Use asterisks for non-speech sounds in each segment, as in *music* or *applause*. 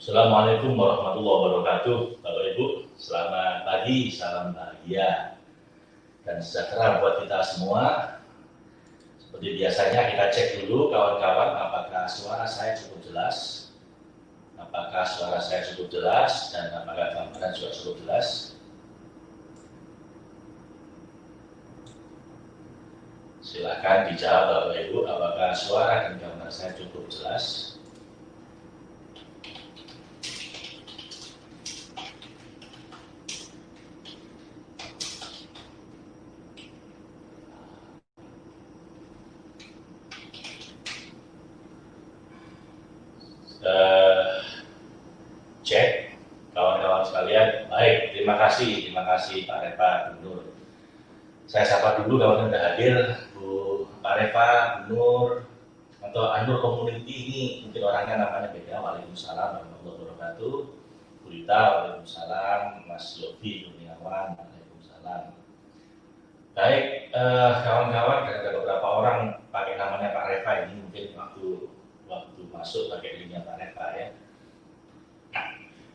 Assalamualaikum warahmatullahi wabarakatuh, Bapak Ibu. Selamat pagi, salam bahagia dan sejahtera buat kita semua. Seperti biasanya kita cek dulu kawan-kawan apakah suara saya cukup jelas, apakah suara saya cukup jelas dan apakah gambaran juga cukup jelas. Silahkan dijawab Bapak Ibu apakah suara dan gambar saya cukup jelas. uh, cek kawan-kawan sekalian. Baik, terima kasih, terima kasih Pak Reva, Nur. Saya sapa dulu kawan yang sudah hadir, Bu Pak Reva, Nur, atau Anur Community ini mungkin orangnya namanya beda. Waalaikumsalam warahmatullahi wabarakatuh. Bu Rita, Waalaikumsalam. Mas Yofi, Kurniawan, Waalaikumsalam. Baik, eh, kawan-kawan, uh, ada beberapa orang pakai namanya Pak Reva ini mungkin waktu waktu masuk pakai linknya Pak Neva ya.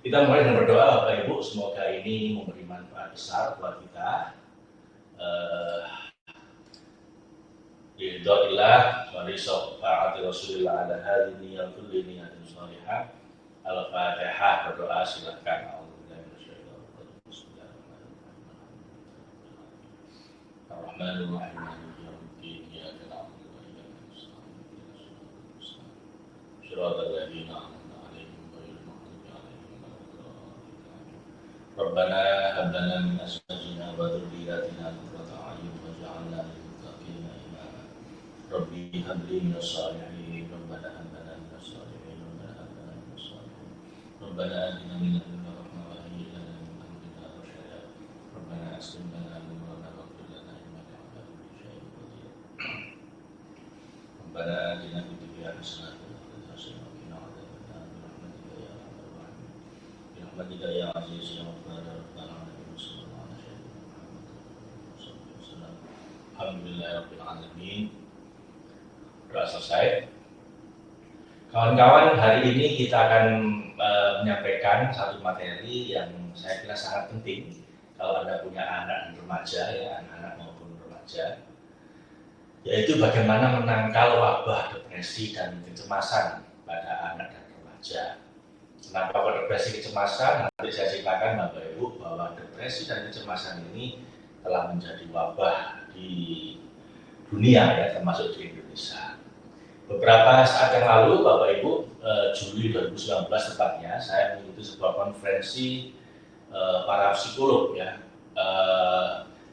Kita mulai dengan berdoa Bapak Ibu, semoga ini memberi manfaat besar buat kita. Uh, Ridhoillah wa rizqa'ati Rasulillah ala hadini yang kulli niyatin salihah. Al-Fatihah berdoa silakan. Bismillahirrahmanirrahim. صراط الذين أنعمت عليهم غير المغضوب عليهم ولا الضالين ربنا هب لنا من أزواجنا وذرياتنا قرة أعين واجعلنا للمتقين إماما ربي هب لي من الصالحين ربنا هب لنا من الصالحين ربنا هب لنا من الصالحين. ربنا آتنا من لدنك رحمة وهيئ لنا من أمرنا رشدا. ربنا أسلم لنا نورنا واغفر لنا إنك على كل شيء قدير ربنا آتنا في الدنيا حسنة برحمتك يا عزيز يا غفار يا رب العالمين. وصلى الله على سيدنا محمد وصحبه وسلم. Alhamdulillah Rabbil Alamin Sudah selesai Kawan-kawan hari ini kita akan uh, menyampaikan satu materi yang saya kira sangat penting kalau Anda punya anak dan remaja ya anak-anak maupun remaja yaitu bagaimana menangkal wabah depresi dan kecemasan pada anak dan remaja. Kenapa kok depresi kecemasan? Nanti saya ceritakan Bapak Ibu bahwa depresi dan kecemasan ini telah menjadi wabah di dunia ya termasuk di Indonesia. Beberapa saat yang lalu Bapak Ibu eh, Juli 2019 tepatnya saya mengikuti sebuah konferensi eh, para psikolog ya eh,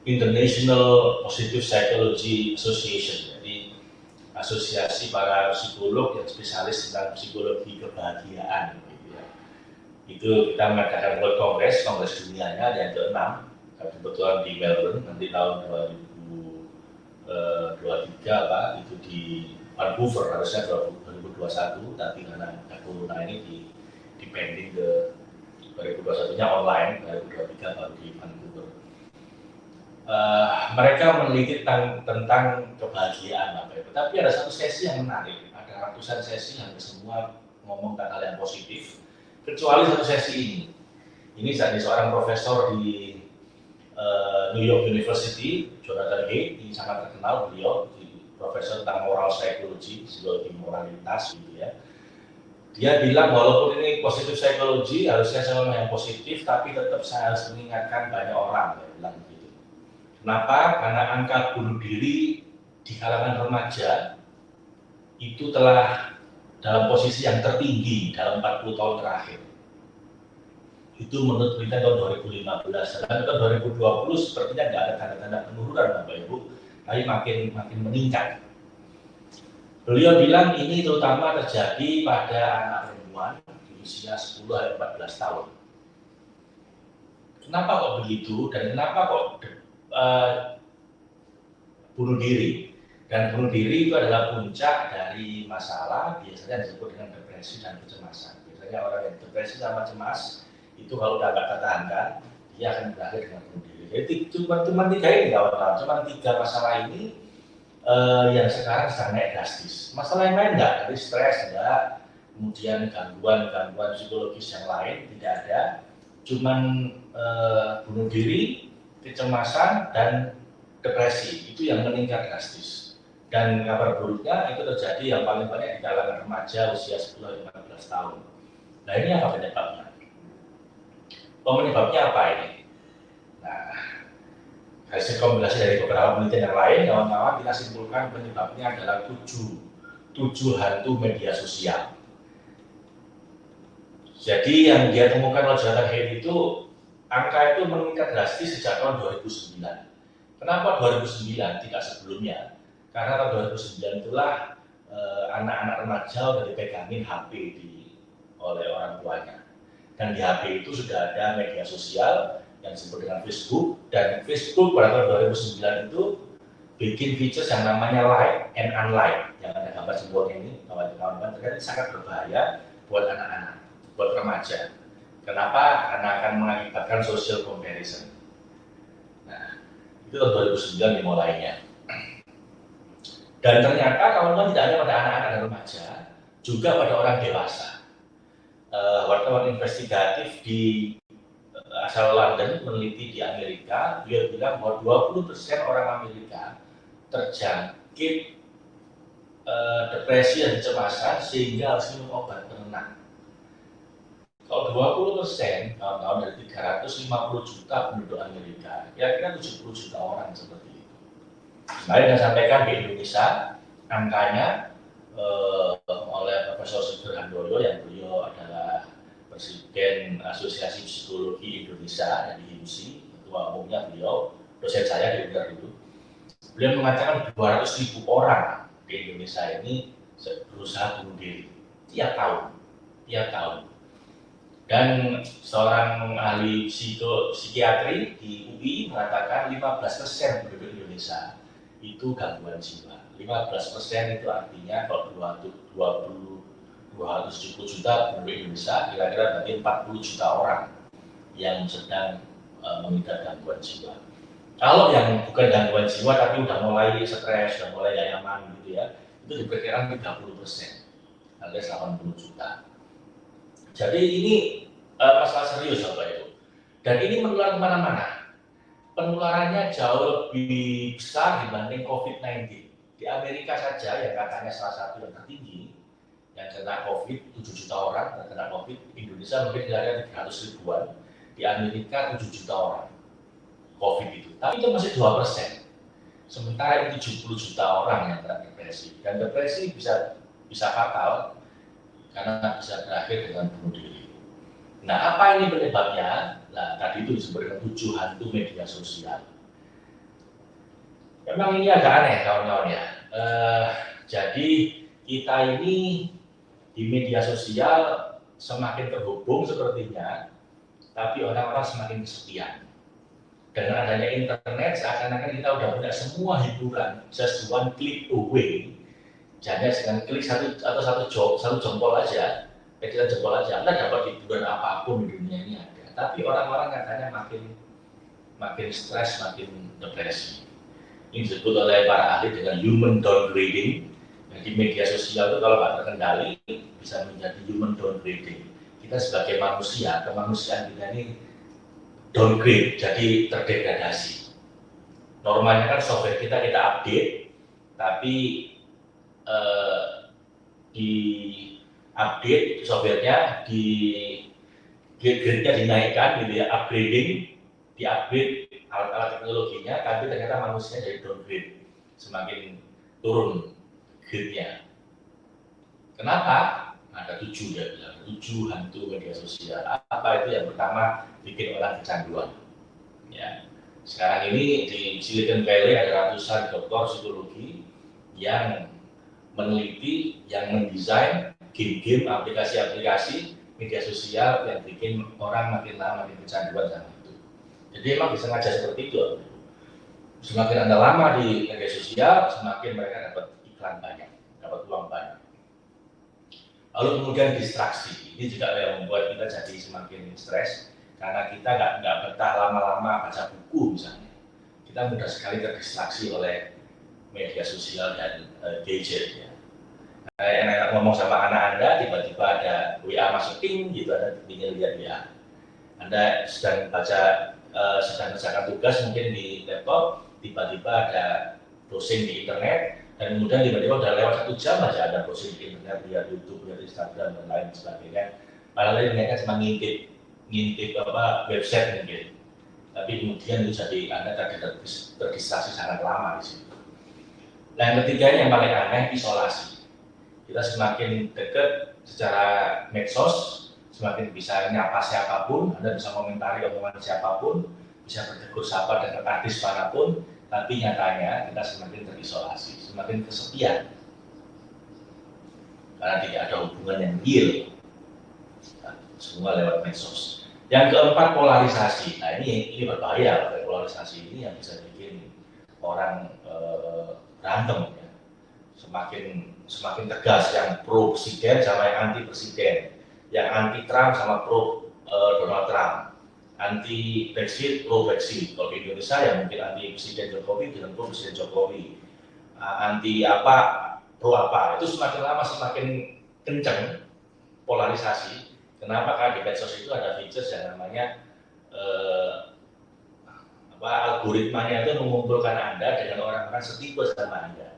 International Positive Psychology Association. Jadi asosiasi para psikolog yang spesialis tentang psikologi kebahagiaan itu kita mengadakan World Congress, Kongres dunianya yang ke-6 kebetulan di Melbourne nanti tahun 2023 eh, Pak itu di Vancouver harusnya 2021 tapi karena corona ini di, di pending ke 2021 nya online 2023 baru di Vancouver uh, mereka meneliti tentang, tentang kebahagiaan apa itu tapi ada satu sesi yang menarik ada ratusan sesi yang semua ngomong tentang hal yang positif kecuali satu sesi ini. Ini dari seorang profesor di uh, New York University, Jonathan Hay, ini sangat terkenal beliau, profesor tentang moral psychology, psikologi moralitas gitu ya. Dia bilang walaupun ini positif psikologi, harusnya saya yang positif, tapi tetap saya harus mengingatkan banyak orang, dia bilang gitu. Kenapa? Karena angka bunuh diri di kalangan remaja itu telah dalam posisi yang tertinggi dalam 40 tahun terakhir. Itu menurut berita tahun 2015. Dan tahun 2020 sepertinya nggak ada tanda-tanda penurunan Bapak Ibu, tapi makin makin meningkat. Beliau bilang ini terutama terjadi pada anak perempuan di usia 10 14 tahun. Kenapa kok begitu dan kenapa kok uh, bunuh diri? Dan bunuh diri itu adalah puncak dari masalah biasanya disebut dengan depresi dan kecemasan. Biasanya orang yang depresi sama cemas itu kalau nggak tertahankan, dia akan berakhir dengan bunuh diri. Jadi cuma cuma tiga ini kawan-kawan, cuma tiga masalah ini uh, yang sekarang sedang naik drastis. Masalah yang lain enggak, dari stres enggak, kemudian gangguan-gangguan psikologis yang lain tidak ada, cuman eh, bunuh diri, kecemasan dan depresi itu yang meningkat drastis. Dan kabar buruknya itu terjadi yang paling banyak di kalangan remaja usia 10-15 tahun. Nah ini apa penyebabnya? Penyebabnya apa ini? Nah, hasil kombinasi dari beberapa penelitian yang lain, kawan-kawan kita simpulkan penyebabnya adalah tujuh, tujuh hantu media sosial. Jadi yang dia temukan oleh Jonathan Haidt itu angka itu meningkat drastis sejak tahun 2009. Kenapa 2009 tidak sebelumnya? Karena tahun 2009 itulah eh, anak-anak eh, remaja sudah dipegangin HP di, oleh orang tuanya. Dan di HP itu sudah ada media sosial yang disebut dengan Facebook dan Facebook pada tahun 2009 itu bikin features yang namanya like and unlike yang ada gambar sebuah ini kawan-kawan ternyata sangat berbahaya buat anak-anak, buat remaja. Kenapa? Karena akan mengakibatkan social comparison. Nah, itu tahun 2009 dimulainya. Dan ternyata kawan-kawan tidak hanya pada anak-anak dan remaja, juga pada orang dewasa. Uh, wartawan investigatif di asal London meneliti di Amerika, dia bilang bahwa 20% orang Amerika terjangkit uh, depresi dan kecemasan sehingga harus minum obat penenang. Kalau 20 persen, tahun dari 350 juta penduduk Amerika, kira-kira 70 juta orang seperti Kemarin saya sampaikan di Indonesia, angkanya eh, oleh Profesor Sugeng Handoyo yang beliau adalah Presiden Asosiasi Psikologi Indonesia yang di HIMSI, ketua umumnya beliau, dosen saya di UNER dulu. Beliau mengatakan 200 ribu orang di Indonesia ini berusaha bunuh diri tiap tahun, tiap tahun. Dan seorang ahli psiko, psikiatri di UI mengatakan 15% penduduk Indonesia itu gangguan jiwa. 15 persen itu artinya kalau 20, 20 270 juta penduduk Indonesia, kira-kira berarti 40 juta orang yang sedang uh, mengidap gangguan jiwa. Kalau yang bukan gangguan jiwa tapi udah mulai stres, sudah mulai gak nyaman gitu ya, itu diperkirakan 30 persen, alias 80 juta. Jadi ini uh, masalah serius Bapak Ibu. Dan ini menular ke mana-mana penularannya jauh lebih besar dibanding COVID-19. Di Amerika saja yang katanya salah satu yang tertinggi, yang kena COVID 7 juta orang yang kena COVID, Indonesia mungkin kira-kira 300 ribuan, di Amerika 7 juta orang COVID itu. Tapi itu masih 2 persen. Sementara itu 70 juta orang yang kena depresi. Dan depresi bisa bisa fatal karena bisa berakhir dengan bunuh diri. Nah, apa ini penyebabnya? Nah, tadi itu disebutkan tujuh hantu media sosial. Memang ini agak aneh kawan-kawan ya. Uh, jadi kita ini di media sosial semakin terhubung sepertinya, tapi orang-orang semakin kesepian. Dengan adanya internet, seakan-akan kita udah punya semua hiburan, just one click away. Jadi dengan klik satu atau satu jok, satu jempol aja, kita jempol aja, Anda dapat hiburan apa pun di dunia ini ada tapi orang-orang katanya makin makin stres, makin depresi. Ini disebut oleh para ahli dengan human downgrading. Jadi media sosial itu kalau nggak terkendali bisa menjadi human downgrading. Kita sebagai manusia, kemanusiaan kita ini downgrade, jadi terdegradasi. Normalnya kan software kita kita update, tapi eh, di update softwarenya di grade-nya dinaikkan gitu ya, upgrading, di-upgrade alat-alat teknologinya, tapi ternyata manusia jadi downgrade, semakin turun grade-nya. Kenapa? Ada tujuh ya bilang, tujuh hantu media sosial. Apa itu? Yang pertama, bikin orang kecanduan. Ya. Sekarang ini di Silicon Valley ada ratusan dokter psikologi yang meneliti, yang mendesain game-game, aplikasi-aplikasi media sosial yang bikin orang makin lama makin kecanduan sama itu. Jadi emang disengaja seperti itu. Semakin anda lama di media sosial, semakin mereka dapat iklan banyak, dapat uang banyak. Lalu kemudian distraksi, ini juga yang membuat kita jadi semakin stres karena kita nggak nggak betah lama-lama baca buku misalnya. Kita mudah sekali terdistraksi oleh media sosial dan uh, gadget ya. enak-enak ngomong sama anak anda tiba-tiba ada WA masukin gitu ada ingin lihat WA anda sedang baca uh, sedang mengerjakan tugas mungkin di laptop tiba-tiba ada browsing di internet dan kemudian tiba-tiba udah lewat satu jam aja ada browsing di internet lihat YouTube lihat Instagram dan lain sebagainya padahal ini mereka cuma ngintip ngintip apa website mungkin tapi kemudian itu jadi anda terdistraksi sangat lama di situ nah yang ketiga yang paling aneh isolasi kita semakin dekat secara medsos, semakin bisa nyapa siapa pun, Anda bisa komentari omongan siapa pun, bisa bertegur sapa dengan artis mana pun, tapi nyatanya kita semakin terisolasi, semakin kesepian. Karena tidak ada hubungan yang real. semua lewat medsos. Yang keempat polarisasi. Nah ini ini berbahaya, polarisasi ini yang bisa bikin orang eh, berantem ya. Semakin semakin tegas yang pro presiden sama yang anti presiden, yang anti Trump sama pro uh, Donald Trump, anti Brexit pro Brexit. Kalau di Indonesia ya mungkin anti presiden Jokowi dengan pro presiden Jokowi, uh, anti apa pro apa itu semakin lama semakin kencang polarisasi. Kenapa? Karena di medsos itu ada features yang namanya uh, apa algoritmanya itu mengumpulkan anda dengan orang-orang setipe sama anda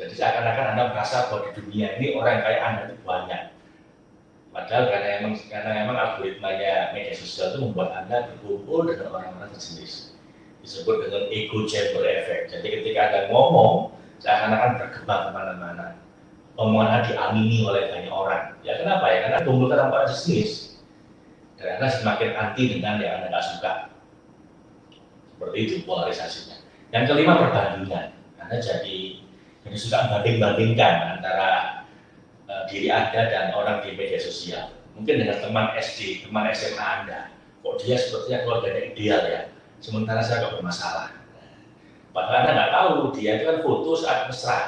jadi seakan-akan Anda merasa bahwa di dunia ini orang kayak Anda itu banyak. Padahal karena emang karena emang algoritmanya media sosial itu membuat Anda berkumpul dengan orang-orang sejenis. Disebut dengan ego chamber effect. Jadi ketika Anda ngomong, seakan-akan berkembang ke mana-mana. Omongan Anda diamini oleh banyak orang. Ya kenapa ya? Karena kumpul dengan orang sejenis. Dan Anda semakin anti dengan yang Anda nggak suka. Seperti itu polarisasinya. Yang kelima perbandingan. Anda jadi jadi suka banding-bandingkan antara diri Anda dan orang di media sosial. Mungkin dengan teman SD, teman SMA Anda. Kok dia sepertinya keluarganya ideal ya, sementara saya nggak bermasalah. Padahal Anda nggak tahu, dia itu kan foto saat mesra.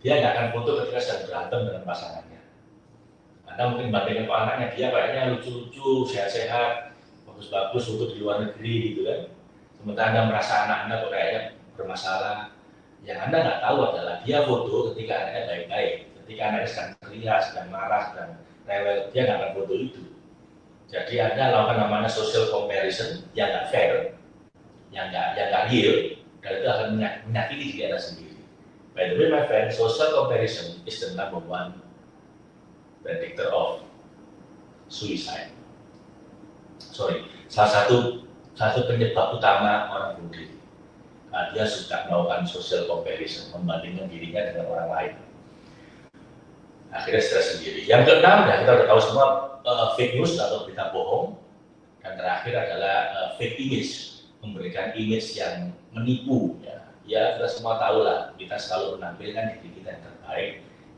Dia nggak akan foto ketika sedang berantem dengan pasangannya. Anda mungkin bandingkan ke anaknya, dia kayaknya lucu-lucu, sehat-sehat, bagus-bagus foto di luar negeri gitu kan. Sementara Anda merasa anak Anda kok kayaknya bermasalah, yang Anda nggak tahu adalah dia foto ketika anaknya baik-baik, ketika anaknya sedang teriak, sedang marah, sedang rewel, dia nggak akan foto itu. Jadi Anda lakukan namanya social comparison yang nggak fair, yang nggak yang nggak real, dan itu akan menyakiti diri Anda sendiri. By the way, my friend, social comparison is the number one predictor of suicide. Sorry, salah satu satu penyebab utama orang bunuh diri nah, dia suka melakukan social comparison, membandingkan dirinya dengan orang lain. Akhirnya stres sendiri. Yang keenam, ya kita sudah tahu semua uh, fake news atau berita bohong. Dan terakhir adalah uh, fake image, memberikan image yang menipu. Ya, ya kita semua tahu lah, kita selalu menampilkan diri kita yang terbaik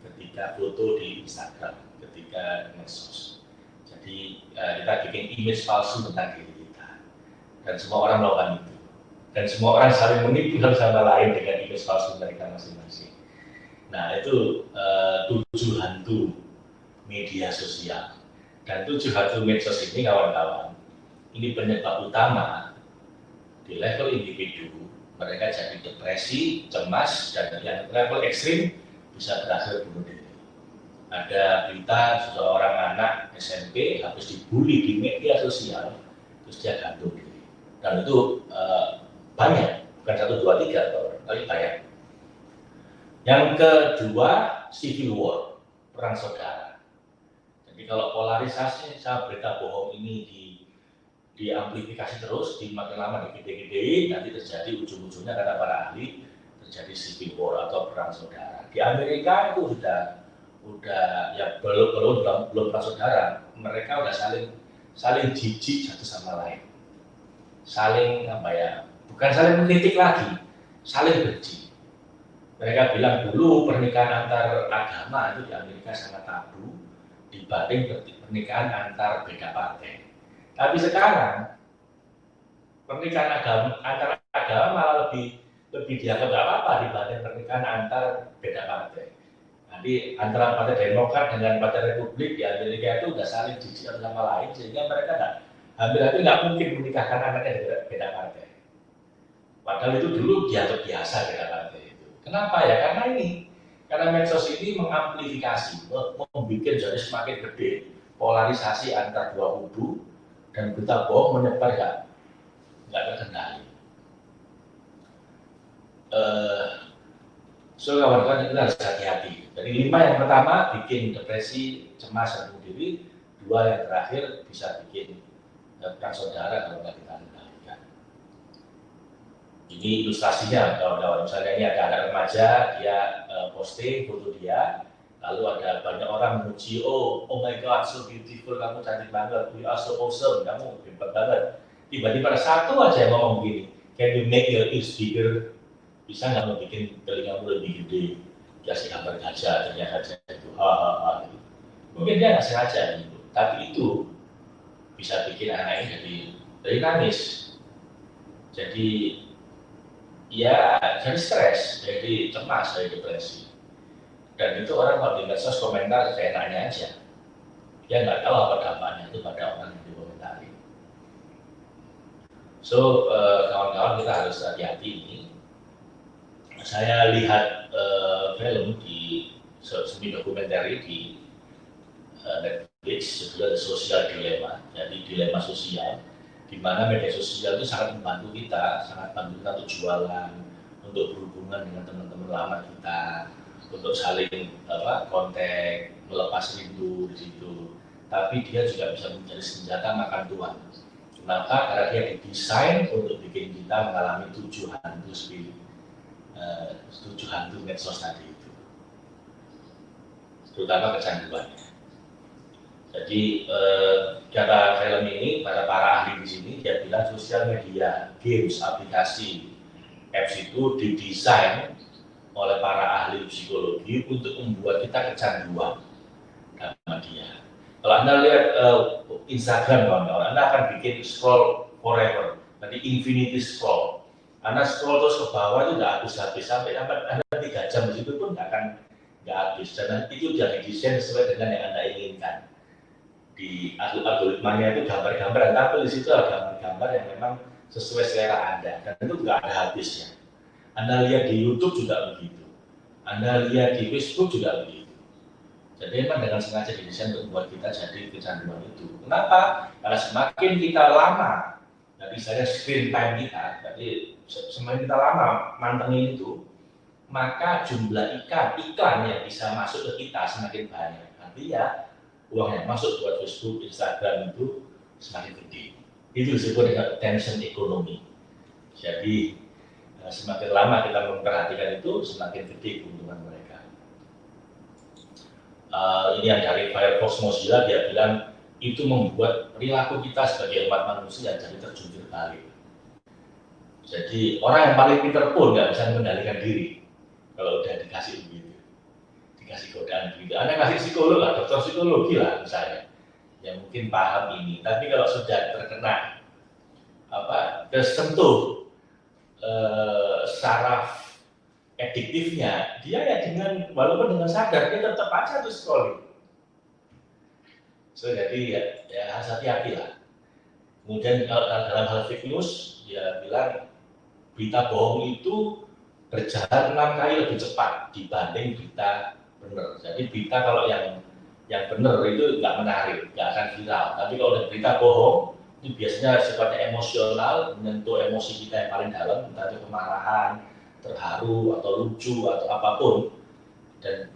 ketika foto di Instagram, ketika medsos. Jadi uh, kita bikin image palsu tentang diri kita. Dan semua orang melakukan itu dan semua orang saling menipu satu sama lain dengan image palsu mereka masing-masing. Nah itu uh, tujuh hantu media sosial dan tujuh hantu medsos ini kawan-kawan ini penyebab utama di level individu mereka jadi depresi, cemas dan yang level ekstrim bisa berakhir bunuh diri. Ada berita seseorang anak SMP habis dibully di media sosial terus dia gantung diri dan itu uh, banyak, bukan satu, dua, tiga, tapi banyak. Yang kedua, civil war, perang saudara. Jadi kalau polarisasi saya berita bohong ini di diamplifikasi terus, di makin lama digede-gedein, nanti terjadi ujung-ujungnya kata para ahli terjadi civil war atau perang saudara. Di Amerika itu sudah udah ya belum belum belum, belum perang saudara, mereka udah saling saling jijik satu sama lain, saling apa ya bukan saling mengkritik lagi, saling benci. Mereka bilang dulu pernikahan antar agama itu di Amerika sangat tabu dibanding pernikahan antar beda partai. Tapi sekarang pernikahan agama antar agama malah lebih lebih dianggap nggak apa-apa dibanding pernikahan antar beda partai. Nanti antara partai Demokrat dengan partai Republik di Amerika itu udah saling jijik sama lain sehingga mereka nggak hampir-hampir nggak mungkin menikahkan anaknya dari beda partai. Padahal itu dulu dianggap biasa kita partai. Kenapa ya? Karena ini Karena medsos ini mengamplifikasi, membuat jadi semakin gede polarisasi antar dua kubu dan berita bohong menyebar nggak nggak terkendali. Uh, so kawan-kawan kita harus hati-hati. Dari lima yang pertama bikin depresi, cemas dan bunuh diri, dua yang terakhir bisa bikin perang saudara kalau nggak kendalikan. Ini ilustrasinya kawan-kawan. Misalnya ini ada anak remaja, dia uh, posting foto dia, lalu ada banyak orang memuji, oh, oh my god, so beautiful, kamu cantik banget, you are so awesome, kamu hebat banget. Tiba-tiba ada satu aja yang ngomong begini, can you make your ears bigger? bisa nggak bikin telingamu lebih gede kasih gambar gajah ternyata gajah itu ha ha ha gitu. mungkin dia nggak sengaja gitu tapi itu bisa bikin anak ini jadi jadi nangis jadi ya jadi stres jadi cemas jadi depresi. Dan itu orang kalau di medsos komentar seenaknya aja. Dia nggak tahu apa dampaknya itu pada orang yang dikomentari. So eh, kawan-kawan kita harus hati-hati ini. Saya lihat uh, film di semi dokumenter di uh, Netflix judulnya The Social Dilemma. Jadi dilema sosial di mana media sosial itu sangat membantu kita sangat membantu kita untuk jualan untuk berhubungan dengan teman-teman lama kita untuk saling apa kontak melepas rindu di situ. Tapi dia juga bisa menjadi senjata makan tuan kenapa? Karena dia didesain untuk bikin kita mengalami tujuh hantu spirit uh, tujuh hantu medsos tadi itu. Terutama kecanduannya jadi uh, kata film ini pada para ahli di sini dia bilang sosial media games aplikasi apps itu didesain oleh para ahli psikologi untuk membuat kita kecanduan sama dia. Kalau anda lihat uh, Instagram kawan-kawan, anda akan bikin scroll forever, nanti infinity scroll. Karena scroll terus ke bawah itu nggak habis-habis sampai anda tiga jam di situ pun nggak akan nggak habis. Dan itu sudah didesain sesuai dengan yang anda inginkan di algoritmanya itu gambar-gambar tapi di situ ada gambar-gambar yang memang sesuai selera anda. Dan itu nggak ada habisnya. Anda lihat di YouTube juga begitu. Anda lihat di Facebook juga begitu. Jadi memang dengan sengaja didesain untuk membuat kita jadi kecanduan itu. Kenapa? karena semakin kita lama jadi saya screen time kita, jadi semakin kita lama mantengin itu, maka jumlah ikan iklan yang bisa masuk ke kita semakin banyak. Artinya uang yang masuk buat Facebook, Instagram itu semakin gede. Itu disebut dengan tension ekonomi. Jadi eh, semakin lama kita memperhatikan itu, semakin gede keuntungan mereka. Uh, ini yang dari Firefox Mozilla dia bilang itu membuat perilaku kita sebagai umat manusia jadi terjunjur balik. Jadi orang yang paling pinter pun nggak bisa mengendalikan diri kalau udah dikasih begitu, dikasih godaan begitu. Anda kasih psikolog lah, dokter psikologi lah misalnya, yang mungkin paham ini. Tapi kalau sudah terkena apa tersentuh eh, saraf ediktifnya, dia ya dengan walaupun dengan sadar dia tetap aja tuh So, jadi ya, ya harus hati-hati lah. Kemudian kalau dalam hal fake news, dia bilang berita bohong itu berjalan enam kali lebih cepat dibanding berita benar. Jadi berita kalau yang yang benar itu nggak menarik, nggak akan viral. Tapi kalau berita bohong, itu biasanya sifatnya emosional, menyentuh emosi kita yang paling dalam, entah itu kemarahan, terharu, atau lucu, atau apa pun. Dan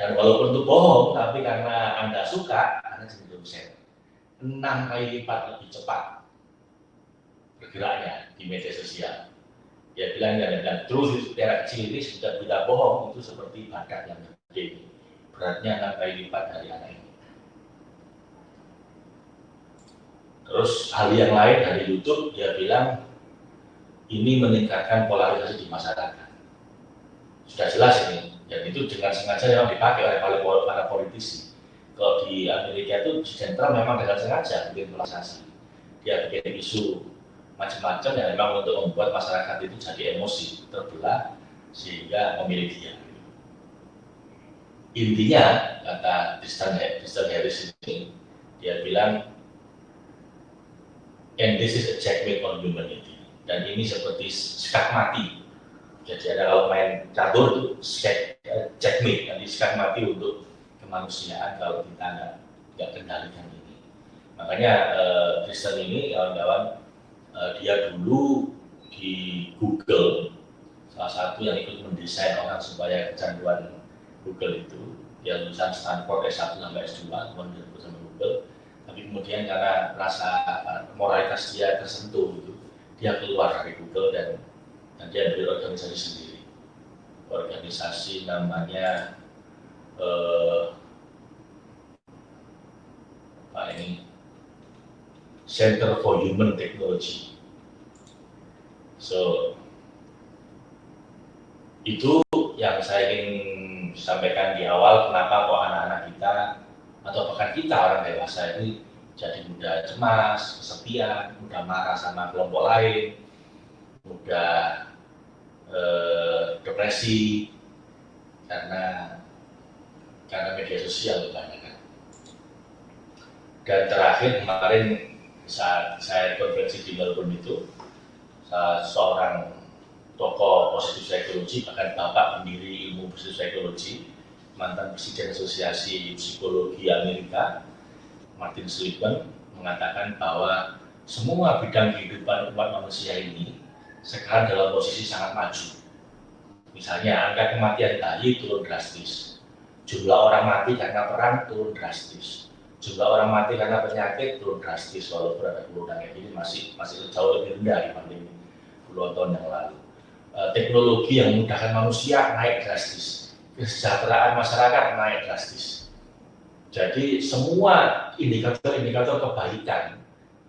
dan walaupun itu bohong, tapi karena Anda suka, Anda jadi dosen. Enam kali lipat lebih cepat bergeraknya di media sosial. Dia bilang, dan, dan terus daerah kecil ini sudah tidak bohong, itu seperti badak yang gede. Beratnya enam kali lipat dari anak ini. Terus hal yang lain dari YouTube, dia bilang, ini meningkatkan polarisasi di masyarakat. Sudah jelas ini, dan itu dengan sengaja yang dipakai oleh para politisi. Kalau di Amerika itu sentral memang dengan sengaja bikin polarisasi. Dia bikin isu macam-macam yang memang untuk membuat masyarakat itu jadi emosi, terbelah, sehingga memilih dia. Intinya, kata Tristan Harris ini, dia bilang, and this is a checkmate on humanity. Dan ini seperti sekat mati. Jadi ada kalau main catur itu skate checkmate yang disekat mati untuk kemanusiaan kalau kita nggak kendalikan ini. Makanya uh, Kristen ini kawan-kawan uh, dia dulu di Google salah satu yang ikut mendesain orang supaya kecanduan Google itu dia lulusan Stanford S1 sampai S2 kemudian sama Google. Tapi kemudian karena rasa moralitas dia tersentuh gitu dia keluar dari Google dan, dan dia organisasi sendiri. Organisasi namanya eh, apa ini? Center for Human Technology. So itu yang saya ingin sampaikan di awal kenapa kok anak-anak kita atau bahkan kita orang dewasa ini jadi mudah cemas, kesepian, mudah marah sama kelompok lain, mudah eh, depresi karena karena media sosial kebanyakan. Dan terakhir kemarin saat saya konferensi di Melbourne itu, seorang tokoh positif psikologi, bahkan bapak pendiri ilmu positif psikologi, mantan presiden asosiasi psikologi Amerika, Martin Seligman, mengatakan bahwa semua bidang kehidupan umat manusia ini sekarang dalam posisi sangat maju. Misalnya angka kematian bayi turun drastis, jumlah orang mati karena perang turun drastis, jumlah orang mati karena penyakit turun drastis walaupun ada kayak gini masih masih jauh lebih rendah dibanding puluhan tahun yang lalu. E, teknologi yang memudahkan manusia naik drastis, kesejahteraan masyarakat naik drastis. Jadi semua indikator-indikator kebaikan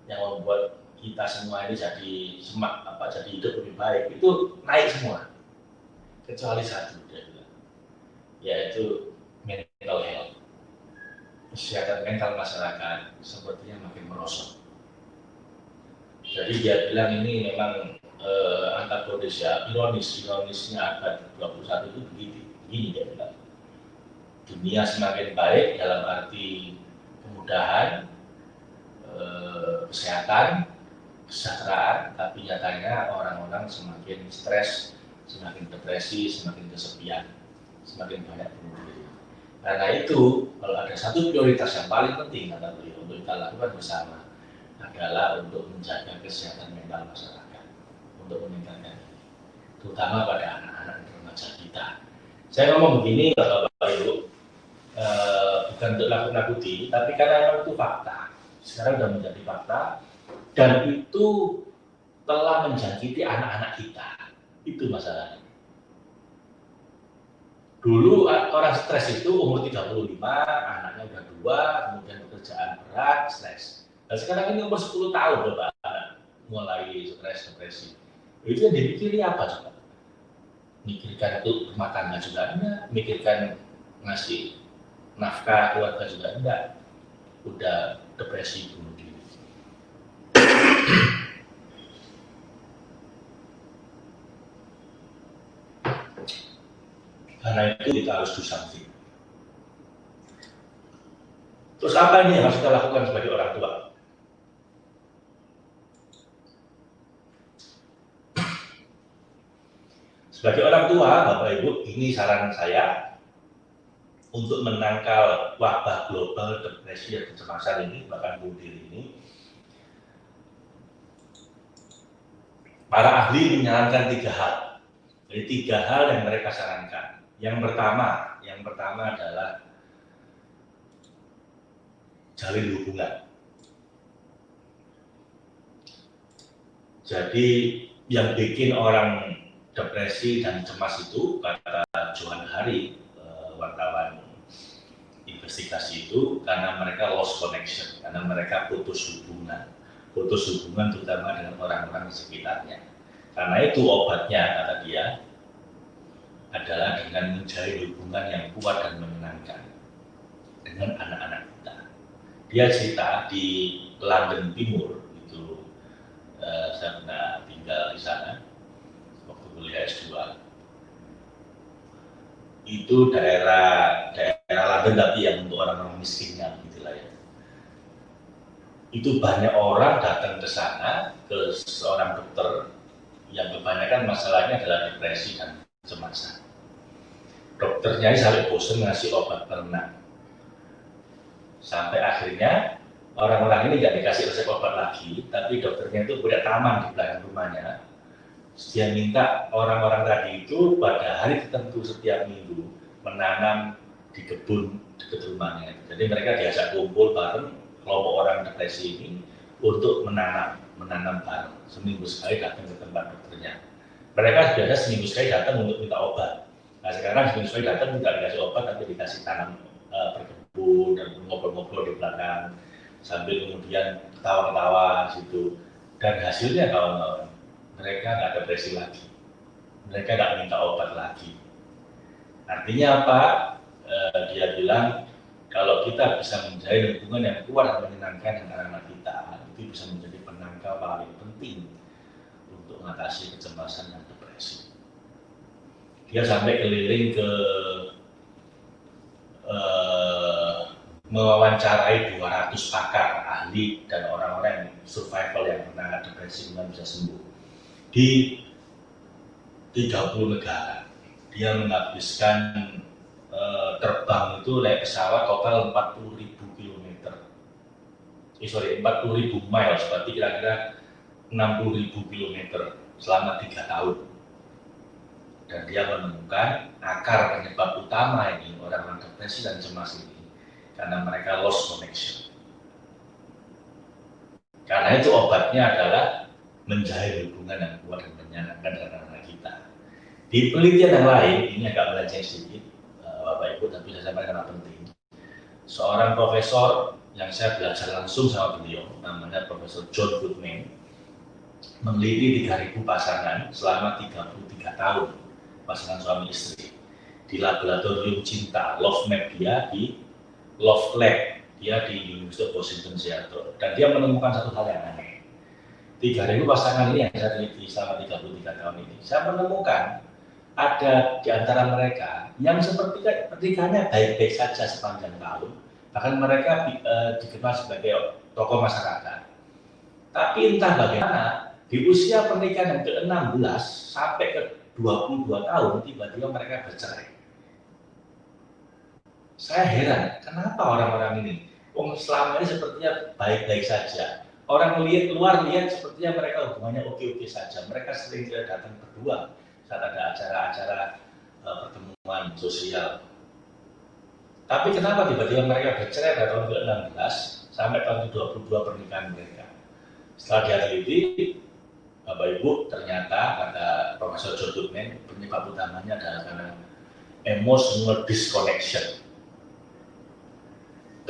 yang membuat kita semua ini jadi semak apa jadi hidup lebih baik itu naik semua. Kecuali satu dia bilang. Yaitu mental health. Kesehatan mental masyarakat sepertinya makin merosot. Jadi dia bilang ini memang eh, antagonis ya ironis ironisnya abad 21 itu begini begini dia bilang dunia semakin baik dalam arti kemudahan eh, kesehatan kesejahteraan, tapi nyatanya orang-orang semakin stres, semakin depresi, semakin kesepian, semakin banyak bunuh. Karena itu, kalau ada satu prioritas yang paling penting kata beliau untuk kita lakukan bersama adalah untuk menjaga kesehatan mental masyarakat, untuk meningkatkan terutama pada anak-anak dan remaja kita. Saya ngomong begini, Bapak Ibu, eh, bukan untuk nakut-nakuti, tapi karena memang itu fakta. Sekarang sudah menjadi fakta, dan itu telah menjangkiti anak-anak kita. Itu masalahnya. Dulu orang stres itu umur 35, anaknya udah dua, kemudian pekerjaan berat, stres. Dan sekarang ini umur 10 tahun Bapak mulai stres, depresi. Itu yang dipikiri apa coba? Mikirkan rumah tangga juga enggak, mikirkan ngasih nafkah keluarga juga enggak. Udah depresi bunuh diri. Karena itu kita harus do something. Terus apa ini yang harus kita lakukan sebagai orang tua? Sebagai orang tua, Bapak Ibu, ini saran saya untuk menangkal wabah global depresi dan kecemasan ini, bahkan bunuh diri ini, para ahli menyarankan tiga hal. Jadi tiga hal yang mereka sarankan. Yang pertama, yang pertama adalah jalin hubungan. Jadi yang bikin orang depresi dan cemas itu kata Johan Hari, eh, wartawan investigasi itu karena mereka lost connection, karena mereka putus hubungan putus hubungan terutama dengan orang-orang di sekitarnya. Karena itu obatnya, kata dia, adalah dengan menjalin hubungan yang kuat dan menyenangkan dengan anak-anak kita. Dia cerita di London Timur, itu uh, saya pernah tinggal di sana, kuliah S2. Itu daerah daerah London tapi yang untuk orang-orang miskinnya itu banyak orang datang ke sana ke seorang dokter yang kebanyakan masalahnya adalah depresi dan kecemasan. dokternya sampai bosan ngasih obat penenang. Sampai akhirnya orang-orang ini nggak dikasih resep obat lagi, tapi dokternya itu punya taman di belakang rumahnya. Dia minta orang-orang tadi itu pada hari tertentu setiap minggu menanam di kebun dekat rumahnya. Jadi mereka diajak kumpul bareng kelompok orang depresi ini untuk menanam, menanam bareng. Seminggu sekali datang ke tempat dokternya. Mereka biasa seminggu sekali datang untuk minta obat. Nah sekarang seminggu sekali datang tidak dikasih obat, tapi dikasih tanam uh, berkebun dan ngobrol-ngobrol di belakang sambil kemudian ketawa-ketawa situ. Dan hasilnya kawan-kawan, mereka nggak depresi lagi. Mereka nggak minta obat lagi. Artinya apa? Uh, dia bilang kalau kita bisa menjalin hubungan yang kuat dan menyenangkan dengan anak kita, itu bisa menjadi penangkal paling penting untuk mengatasi kecemasan dan depresi. Dia sampai keliling ke uh, mewawancarai 200 pakar ahli dan orang-orang survival yang pernah depresi kemudian bisa sembuh di 30 negara. Dia menghabiskan Eh, terbang itu naik pesawat total 40 ribu kilometer. Eh, sorry, 40 ribu miles, berarti kira-kira 60 ribu kilometer selama tiga tahun. Dan dia menemukan akar penyebab utama ini orang-orang depresi dan cemas ini karena mereka lost connection. Karena itu obatnya adalah menjalin hubungan yang kuat dan menyenangkan dengan anak kita. Di penelitian yang lain, ini agak melenceng sedikit, Bapak Ibu, tapi saya sampaikan karena penting. Seorang profesor yang saya belajar langsung sama beliau, namanya Profesor John Goodman, meneliti 3.000 pasangan selama 33 tahun, pasangan suami istri, di laboratorium cinta, Love Map dia di Love Lab, dia di University of Washington Seattle, dan dia menemukan satu hal yang aneh. 3.000 pasangan ini yang saya teliti selama 33 tahun ini, saya menemukan ada di antara mereka yang seperti pernikahannya baik-baik saja sepanjang tahun, bahkan mereka e, dikenal sebagai tokoh masyarakat. Tapi entah bagaimana, di usia pernikahan yang ke-16 sampai ke 22 tahun, tiba-tiba mereka bercerai. Saya heran, kenapa orang-orang ini? Wong selama ini sepertinya baik-baik saja. Orang lihat luar lihat sepertinya mereka hubungannya oke-oke saja. Mereka sering tidak datang berdua saat ada acara-acara uh, pertemuan sosial. Tapi kenapa tiba-tiba mereka bercerai pada tahun ke-16 sampai tahun ke-22 pernikahan mereka? Setelah diteliti, Bapak Ibu ternyata kata Profesor John Goodman penyebab utamanya adalah karena emotional disconnection.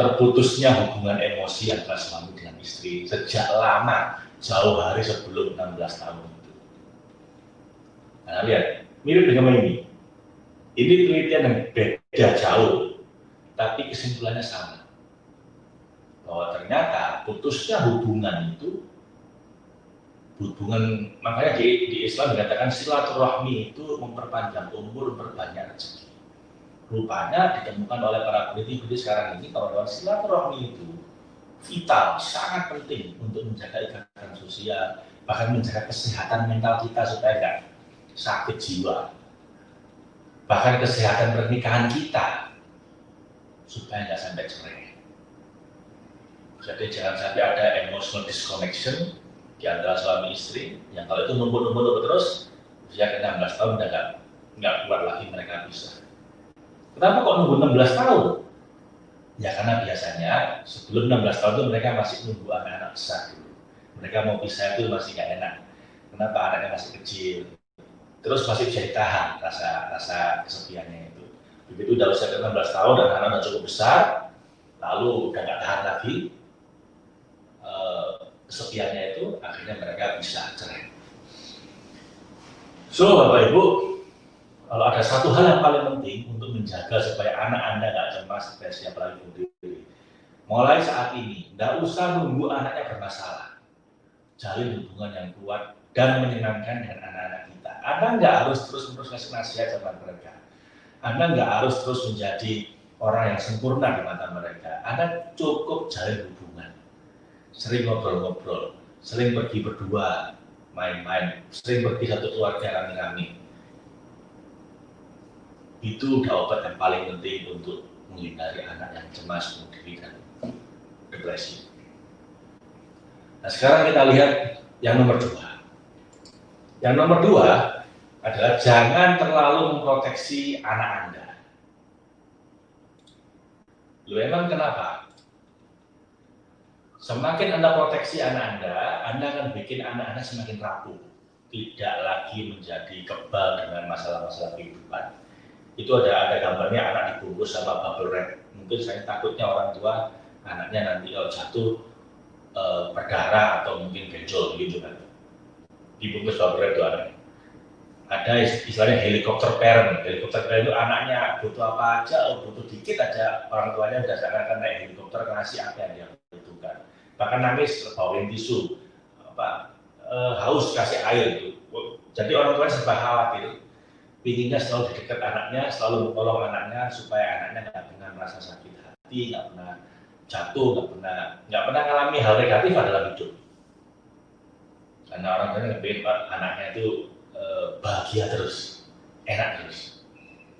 Terputusnya hubungan emosi antara suami dengan istri sejak lama, jauh hari sebelum 16 tahun Nah, lihat, mirip dengan ini. Ini penelitian yang beda jauh, tapi kesimpulannya sama. Bahwa ternyata putusnya hubungan itu hubungan makanya di, di Islam dikatakan silaturahmi itu memperpanjang umur, memperbanyak rezeki. Rupanya ditemukan oleh para peneliti sekarang ini bahwa silaturahmi itu vital, sangat penting untuk menjaga ikatan sosial, bahkan menjaga kesehatan mental kita supaya enggak sakit jiwa, bahkan kesehatan pernikahan kita, supaya nggak sampai cerai. Jadi jangan sampai ada emotional disconnection di antara suami istri, yang kalau itu numpuk-numpuk terus, usia ke 16 tahun udah nggak nggak kuat lagi mereka bisa. Kenapa kok nunggu 16 tahun? Ya karena biasanya sebelum 16 tahun itu mereka masih nunggu anak-anak besar dulu. Mereka mau pisah itu masih nggak enak. Kenapa anaknya masih kecil? terus masih bisa ditahan rasa rasa kesepiannya itu. Begitu udah usia 16 tahun dan anak udah cukup besar, lalu udah nggak tahan lagi eh, kesepiannya itu, akhirnya mereka bisa cerai. So, Bapak Ibu, kalau ada satu hal yang paling penting untuk menjaga supaya anak Anda nggak cemas, depresi, apalagi bunuh diri. Mulai saat ini, tidak usah nunggu anaknya bermasalah. Jalin hubungan yang kuat dan menyenangkan dengan anak-anak anda nggak harus terus-menerus ngasih nasihat sama mereka. Anda nggak harus terus menjadi orang yang sempurna di mata mereka. Anda cukup jalin hubungan. Sering ngobrol-ngobrol, sering pergi berdua, main-main, sering pergi satu keluarga rame-rame. Itu udah obat yang paling penting untuk menghindari anak yang cemas, bunuh dan depresi. Nah sekarang kita lihat yang nomor dua. Yang nomor dua adalah jangan terlalu memproteksi anak Anda. Lu emang kenapa? Semakin Anda proteksi anak Anda, Anda akan bikin anak Anda semakin rapuh. Tidak lagi menjadi kebal dengan masalah-masalah kehidupan. Itu ada ada gambarnya anak dibungkus sama bubble wrap. Mungkin saya takutnya orang tua anaknya nanti kalau jatuh e, berdarah atau mungkin benjol gitu kan. Dibungkus bubble wrap itu anaknya ada istilahnya helikopter parent. Helikopter parent itu anaknya butuh apa aja, oh, butuh dikit aja orang tuanya udah seakan naik helikopter ngasih apa yang dia butuhkan. Bahkan nangis bawain tisu, apa e, haus kasih air itu. Jadi orang tuanya serba khawatir, pinginnya selalu dekat anaknya, selalu menolong anaknya supaya anaknya nggak pernah merasa sakit hati, nggak pernah jatuh, nggak pernah nggak pernah mengalami hal negatif dalam hidup. Karena orang tuanya ngebet anaknya itu Eh, bahagia terus, enak terus.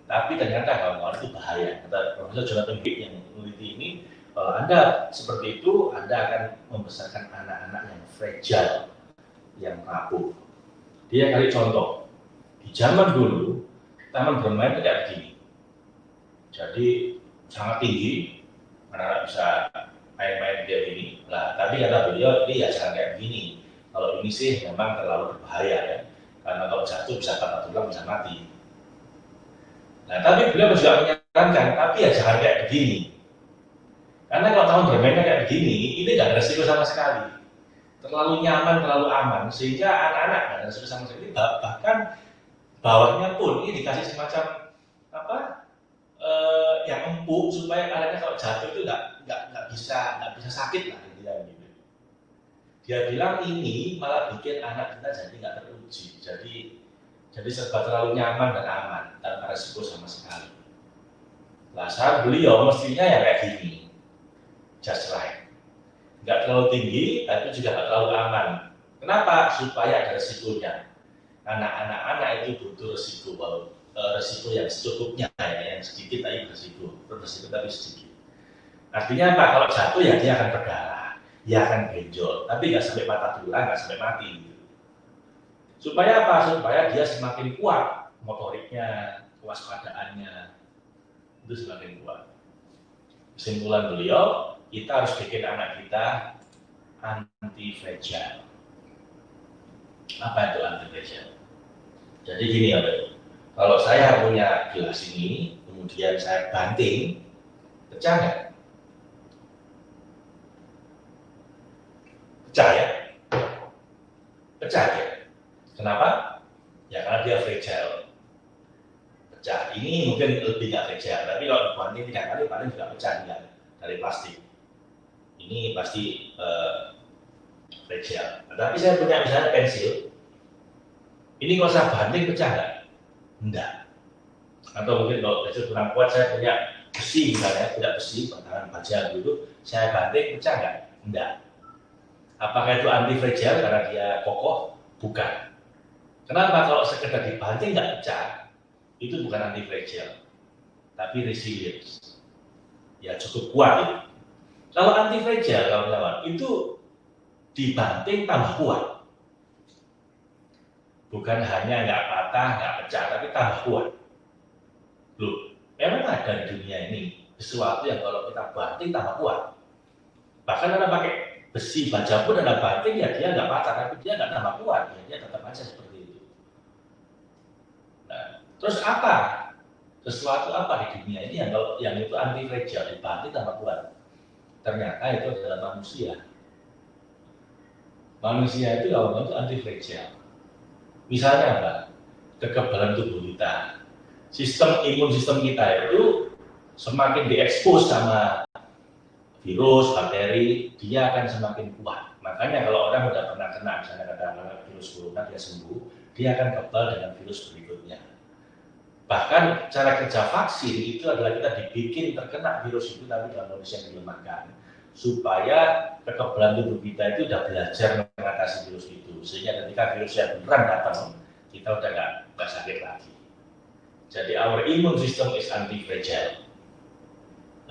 Tapi ternyata kawan-kawan itu bahaya. Kata Profesor Jonathan Haidt yang meneliti ini, kalau Anda seperti itu, Anda akan membesarkan anak-anak yang fragile, yang rapuh. Dia kali contoh, di zaman dulu, taman bermain kayak begini. Jadi sangat tinggi, anak-anak bisa main-main dia ini. Nah, tapi kata beliau, ini ya jangan kayak begini. Kalau ini sih memang terlalu berbahaya ya karena kalau jatuh bisa patah tulang bisa mati. Nah, tapi beliau juga menyarankan, tapi ya jangan kayak begini. Karena kalau tahun bermainnya kayak begini, ini ada resiko sama sekali. Terlalu nyaman, terlalu aman, sehingga anak-anak nggak ada resiko sama sekali. Bahkan bawahnya pun ini dikasih semacam apa eh, yang empuk supaya anaknya kalau jatuh itu nggak nggak nggak bisa nggak bisa sakit lah intinya gitu. Dia bilang ini malah bikin anak kita jadi nggak teruji, jadi jadi serba terlalu nyaman dan aman tanpa resiko sama sekali. Saat beliau mestinya ya kayak gini, just right. Nggak terlalu tinggi, tapi juga nggak terlalu aman. Kenapa? Supaya ada resikonya. Anak-anak itu butuh resiko, bahwa eh, resiko yang secukupnya, ya, yang sedikit tapi beresiko, beresiko tapi sedikit. Artinya apa? Kalau jatuh ya dia akan berdarah ya akan benjol, tapi nggak sampai patah tulang, nggak sampai mati. Supaya apa? Supaya dia semakin kuat motoriknya, kewaspadaannya, itu semakin kuat. Kesimpulan beliau, kita harus bikin anak kita anti fragile. Apa itu anti fragile? Jadi gini ya, kalau saya punya gelas ini, kemudian saya banting, pecah nggak? pecah ya? Pecah ya kenapa? Ya karena dia fragile. Pecah. Ini mungkin lebih nggak fragile tapi kalau dibanting tiga kali paling juga pecah dia dari plastik. Ini pasti uh, fragile nah, tapi saya punya misalnya pensil ini kalau saya banting pecah nggak enggak atau mungkin kalau pensil kurang kuat saya punya besi misalnya punya besi batangan baja dulu saya banting pecah nggak enggak Apakah itu anti fragile karena dia kokoh? Bukan. Kenapa? Kalau sekedar dibanting nggak pecah, itu bukan anti fragile, tapi resilience. Ya cukup kuat itu. Kalau anti fragile, kawan-kawan, itu dibanting tambah kuat. Bukan hanya nggak patah, nggak pecah, tapi tambah kuat. Loh, memang ada di dunia ini sesuatu yang kalau kita banting tambah kuat. Bahkan ada pakai besi baja pun ada banting ya dia nggak patah tapi dia nggak tambah kuat ya dia tetap aja seperti itu. Nah, terus apa sesuatu apa di dunia ini yang yang itu anti fragile dibanting tambah kuat? Ternyata itu adalah manusia. Manusia itu kalau itu anti fragile. Misalnya apa? Kekebalan tubuh kita, sistem imun sistem kita itu semakin diekspos sama virus, bakteri, dia akan semakin kuat. Makanya kalau orang sudah pernah kena, misalnya katakanlah virus corona, dia sembuh, dia akan kebal dengan virus berikutnya. Bahkan cara kerja vaksin itu adalah kita dibikin terkena virus itu tapi dalam kondisi yang dilemahkan supaya kekebalan tubuh kita itu sudah belajar mengatasi virus itu. Sehingga ketika virus yang beneran datang kita udah nggak sakit lagi. Jadi our immune system is anti-fragile.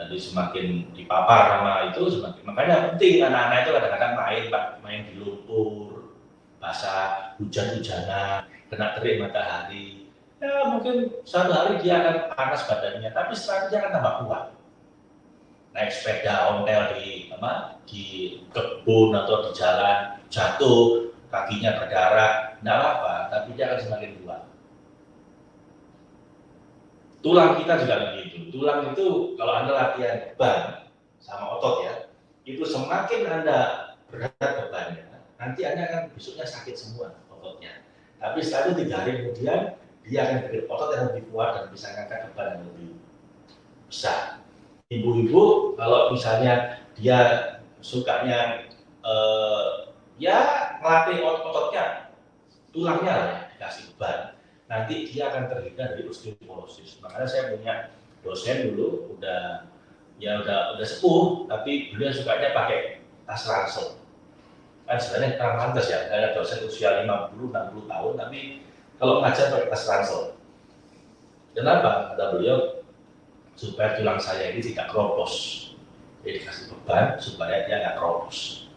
Jadi semakin dipapar sama itu semakin makanya penting anak-anak itu kadang-kadang main main di lumpur basah hujan-hujanan kena terik matahari. Ya mungkin satu hari dia akan panas badannya tapi setelah itu dia akan tambah kuat naik sepeda ontel di apa di kebun atau di jalan jatuh kakinya berdarah tidak apa tapi dia akan semakin kuat tulang kita juga begitu. Tulang itu kalau anda latihan ban sama otot ya itu semakin anda berat bebannya nanti anda akan besoknya sakit semua ototnya. Tapi setelah itu tiga hari kemudian dia akan bikin otot yang lebih kuat dan bisa ngangkat beban yang lebih besar ibu-ibu kalau misalnya dia sukanya eh, ya melatih otot-ototnya tulangnya lah ya, dikasih beban. Nanti dia akan terhindar dari osteoporosis. Makanya saya punya dosen dulu udah ya udah udah sepuh tapi beliau sukanya pakai tas ransel. Kan sebenarnya kurang pantas ya ada dosen usia 50 60 tahun tapi kalau ngajar pakai tas ransel. Kenapa? Kata beliau supaya tulang saya ini tidak keropos. Jadi dikasih beban supaya dia nggak keropos.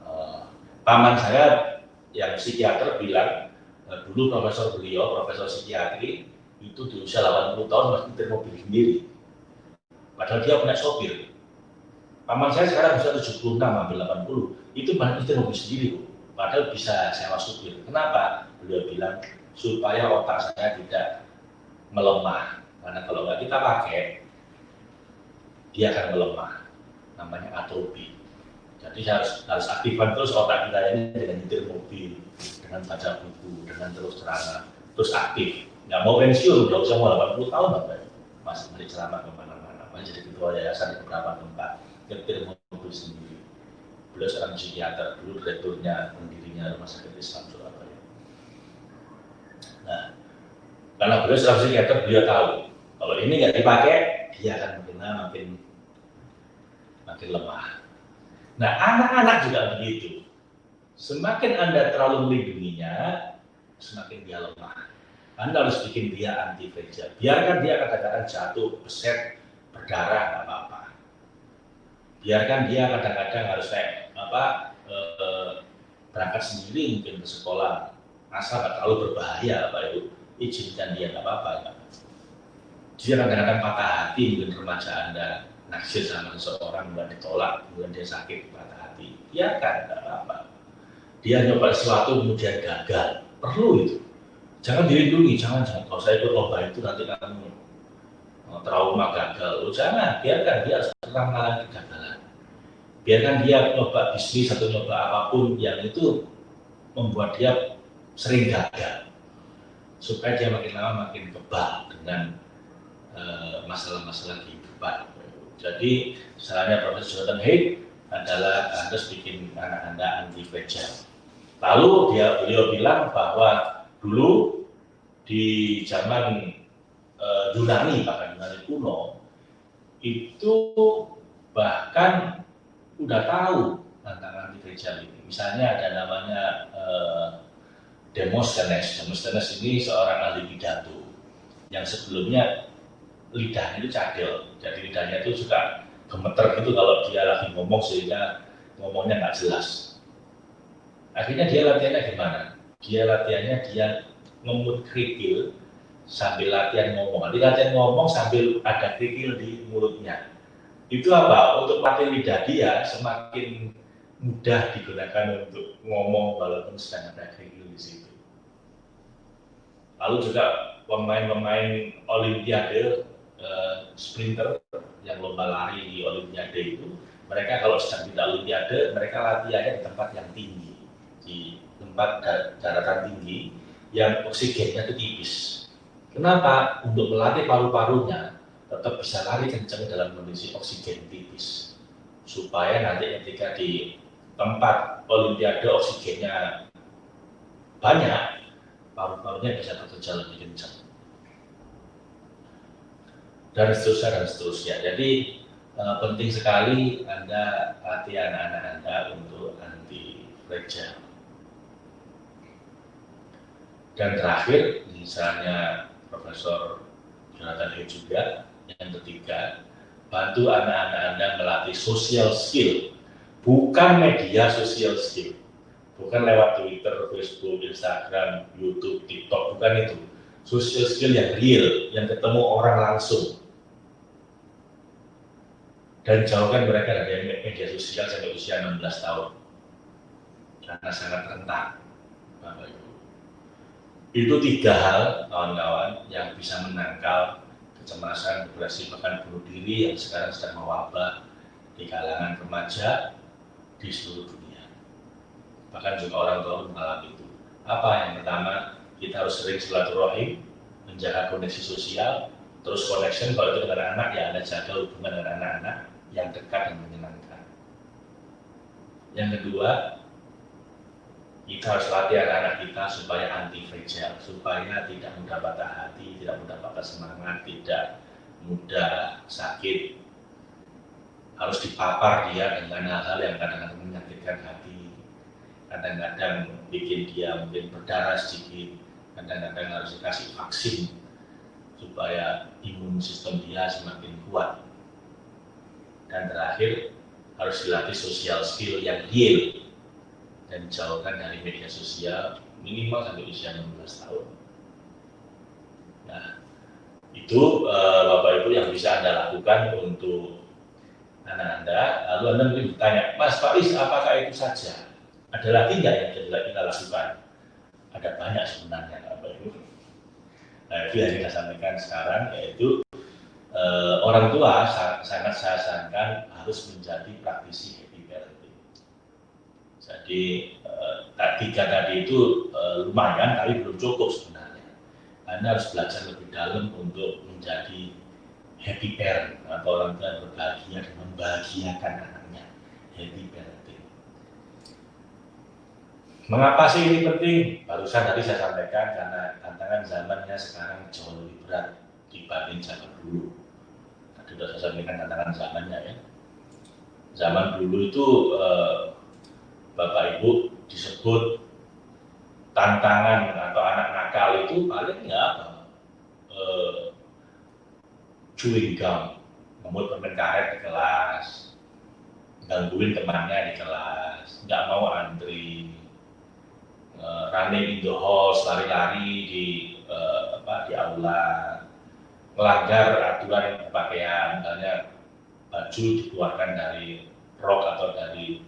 Uh, paman saya yang psikiater bilang uh, dulu profesor beliau, profesor psikiatri itu di usia 80 tahun masih nyetir mobil sendiri. Padahal dia punya sopir. Paman saya sekarang usia 76 sampai 80, itu masih nyetir mobil sendiri, Bu. Padahal bisa sewa supir. Kenapa? Beliau bilang supaya otak saya tidak melemah karena kalau nggak kita pakai, dia akan melemah. Namanya atrofi. Jadi harus harus aktifkan terus otak kita ini dengan nyetir mobil, dengan baca buku, dengan terus terang, terus aktif. Nggak mau pensiun, udah usah mau 80 tahun apa masih balik selama ke mana-mana. Jadi ketua yayasan di beberapa tempat, nyetir mobil sendiri. Beliau seorang psikiater, dulu direkturnya, pendirinya Rumah Sakit Islam Surabaya. Nah, karena beliau seorang psikiater, beliau tahu kalau ini nggak dipakai, dia akan makin makin makin lemah. Nah, anak-anak juga begitu. Semakin Anda terlalu melindunginya, semakin dia lemah. Anda harus bikin dia anti fragile. Biarkan dia kadang-kadang jatuh, beset, berdarah, nggak apa-apa. Biarkan dia kadang-kadang harus kayak apa eh, berangkat sendiri mungkin ke sekolah, asal nggak terlalu berbahaya, Pak Ibu. Izinkan dia nggak apa-apa dia kadang-kadang patah hati mungkin remaja anda naksir sama seseorang kemudian ditolak kemudian dia sakit patah hati. Ya kan tidak apa-apa. Dia nyoba sesuatu kemudian gagal. Perlu itu. Jangan dilindungi jangan jangan. Kalau saya ikut lomba itu nanti kamu oh, trauma gagal. Oh, jangan biarkan. Dia harus pernah mengalami kegagalan. Biarkan dia nyoba bisnis atau nyoba apa pun yang itu membuat dia sering gagal supaya dia makin lama makin kebal dengan Eh, masalah-masalah kehidupan. Jadi misalnya Profesor Jonathan Haidt adalah harus bikin anak anda anti fragile. Lalu dia beliau bilang bahwa dulu di zaman uh, Yunani bahkan Yunani kuno itu bahkan udah tahu tentang anti ini. Misalnya ada namanya uh, Demosthenes. Demosthenes ini seorang ahli pidato. Yang sebelumnya lidahnya itu cadel. Jadi lidahnya itu suka gemeter gitu kalau dia lagi ngomong sehingga ngomongnya nggak jelas. Akhirnya dia latihannya gimana? Dia latihannya dia ngemut kerikil sambil latihan ngomong. Nanti latihan ngomong sambil ada kerikil di mulutnya. Itu apa? Untuk latih lidah dia semakin mudah digunakan untuk ngomong walaupun sedang ada kerikil di situ lalu juga pemain-pemain olimpiade uh, sprinter yang lomba lari di Olimpiade itu, mereka kalau sedang tidak Olimpiade, mereka latihannya di tempat yang tinggi, di tempat daratan tinggi yang oksigennya itu tipis. Kenapa? Untuk melatih paru-parunya tetap bisa lari kencang dalam kondisi oksigen tipis. Supaya nanti ketika di tempat Olimpiade oksigennya banyak, paru-parunya bisa bekerja lebih kencang dan seterusnya dan seterusnya. Jadi uh, penting sekali Anda latih anak-anak Anda untuk anti fragile. Dan terakhir, misalnya Profesor Jonathan Hay juga. Yang ketiga, bantu anak-anak Anda melatih social skill, bukan media social skill. Bukan lewat Twitter, Facebook, Instagram, YouTube, TikTok, bukan itu. Social skill yang real, yang ketemu orang langsung. Dan jauhkan mereka dari media sosial sampai usia 16 tahun. Karena sangat rentan, Bapak Ibu. Itu tiga hal, kawan-kawan, yang bisa menangkal kecemasan, depresi, bahkan bunuh diri yang sekarang sedang mewabah di kalangan remaja di seluruh dunia. Bahkan juga orang tua mengalami itu. Apa yang pertama, kita harus sering silaturahim, menjaga koneksi sosial, terus connection kalau itu dengan anak ya Anda jaga hubungan dengan anak-anak yang dekat dan menyenangkan. Yang kedua, kita harus latih anak-anak kita supaya anti fragile, supaya tidak mudah patah hati, tidak mudah patah semangat, tidak mudah sakit. Harus dipapar dia dengan hal-hal yang kadang-kadang menyakitkan hati, kadang-kadang bikin dia mungkin berdarah sedikit, kadang-kadang harus dikasih vaksin supaya imun sistem dia semakin kuat. Dan terakhir, harus dilatih sosial skill yang real, dan jauhkan dari media sosial minimal sampai usia 16 tahun. Nah, itu uh, Bapak Ibu yang bisa Anda lakukan untuk anak Anda. Lalu Anda mungkin bertanya, Mas Faiz, apakah itu saja? Ada lagi nggak yang bisa kita lakukan? Ada banyak sebenarnya. Nah, itu yang kita sampaikan sekarang, yaitu uh, orang tua sangat saya sarankan harus menjadi praktisi jadi eh, tiga tadi itu eh, lumayan tapi belum cukup sebenarnya. Anda harus belajar lebih dalam untuk menjadi happy parent atau orang tua yang berbahagia dan membahagiakan anaknya. Happy parenting. Mengapa sih ini penting? Barusan tadi saya sampaikan karena tantangan zamannya sekarang jauh lebih berat dibanding zaman dulu. Tadi sudah saya sampaikan tantangan zamannya ya. Zaman dulu itu eh, Bapak Ibu disebut tantangan atau anak nakal itu paling ya? Uh, chewing gum, membuat permen karet di kelas, gangguin temannya di kelas, nggak mau antri, uh, running in the halls, lari-lari di uh, apa di aula, melanggar aturan pakaian, misalnya baju dikeluarkan dari rok atau dari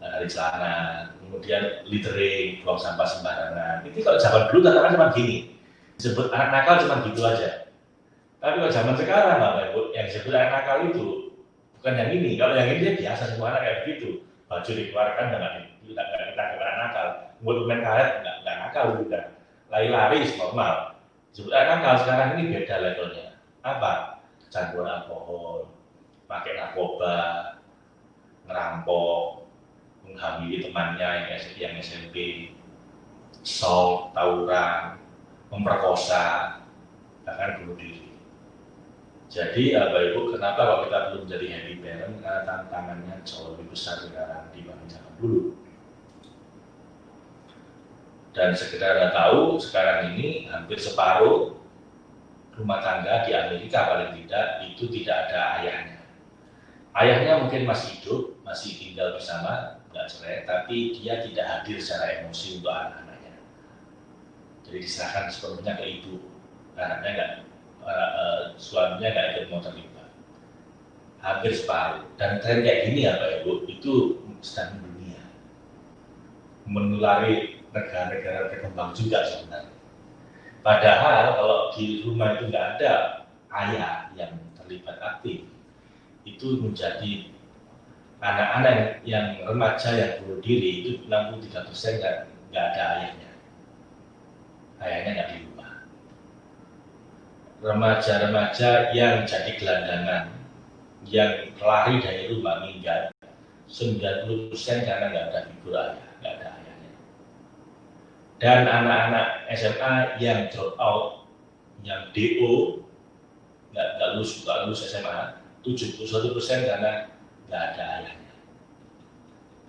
dari celana, kemudian littering, buang sampah sembarangan. Itu kalau zaman dulu katakan cuma gini, disebut anak nakal cuma gitu aja. Tapi kalau zaman sekarang, Bapak Ibu, yang disebut anak nakal itu bukan yang ini. Kalau yang ini dia biasa semua anak kayak begitu. Baju dikeluarkan dengan tidak kita anak nakal. Mulut main karet nggak nggak nakal juga. Lari-lari normal. Disebut anak nakal sekarang ini beda levelnya. Apa? Kecanduan alkohol, pakai narkoba, ngerampok, menghamili temannya yang, yang SMP, sol, tawuran, memperkosa, bahkan bunuh diri. Jadi Bapak Ibu, kenapa kalau kita belum jadi happy parent? Karena tantangannya jauh lebih besar sekarang dibanding zaman dulu. Dan sekedar tahu, sekarang ini hampir separuh rumah tangga di Amerika paling tidak itu tidak ada ayahnya. Ayahnya mungkin masih hidup, masih tinggal bersama, nggak cerai, tapi dia tidak hadir secara emosi untuk anak-anaknya. Jadi diserahkan sepenuhnya ke ibu, anaknya nggak, uh, uh, suaminya nggak ikut mau terlibat. Hampir separuh. Dan tren kayak gini ya Pak Ibu, itu sedang dunia. Menulari negara-negara berkembang juga sebenarnya. Padahal kalau di rumah itu nggak ada ayah yang terlibat aktif, itu menjadi anak-anak yang remaja yang bunuh diri itu 63 persen nggak ada ayahnya. Ayahnya nggak di rumah. Remaja-remaja yang jadi gelandangan, yang lari dari rumah meninggal, 90 persen karena nggak ada figur ayah, nggak ada ayahnya. Dan anak-anak SMA yang drop out, yang DO, nggak lulus, nggak lulus SMA, 71 persen karena nggak ada ayahnya.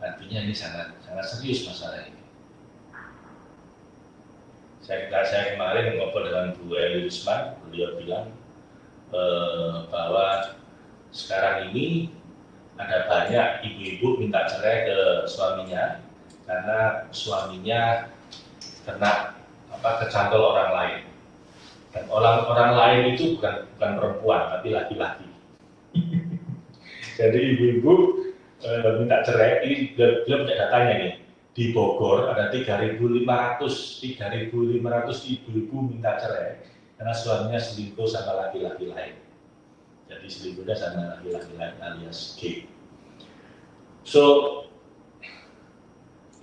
Artinya ini sangat sangat serius masalah ini. Saya, saya kemarin ngobrol dengan Bu Eli Usman, beliau bilang eh, bahwa sekarang ini ada banyak ibu-ibu minta cerai ke suaminya karena suaminya kena apa kecantol orang lain. Dan orang orang lain itu bukan bukan perempuan tapi laki-laki. *laughs* Jadi ibu-ibu e, minta cerai ini belum punya datanya nih. Di Bogor ada 3.500 3.500 ibu-ibu minta cerai karena suaminya selingkuh sama laki-laki lain. Jadi selingkuhnya sama laki-laki lain alias G. So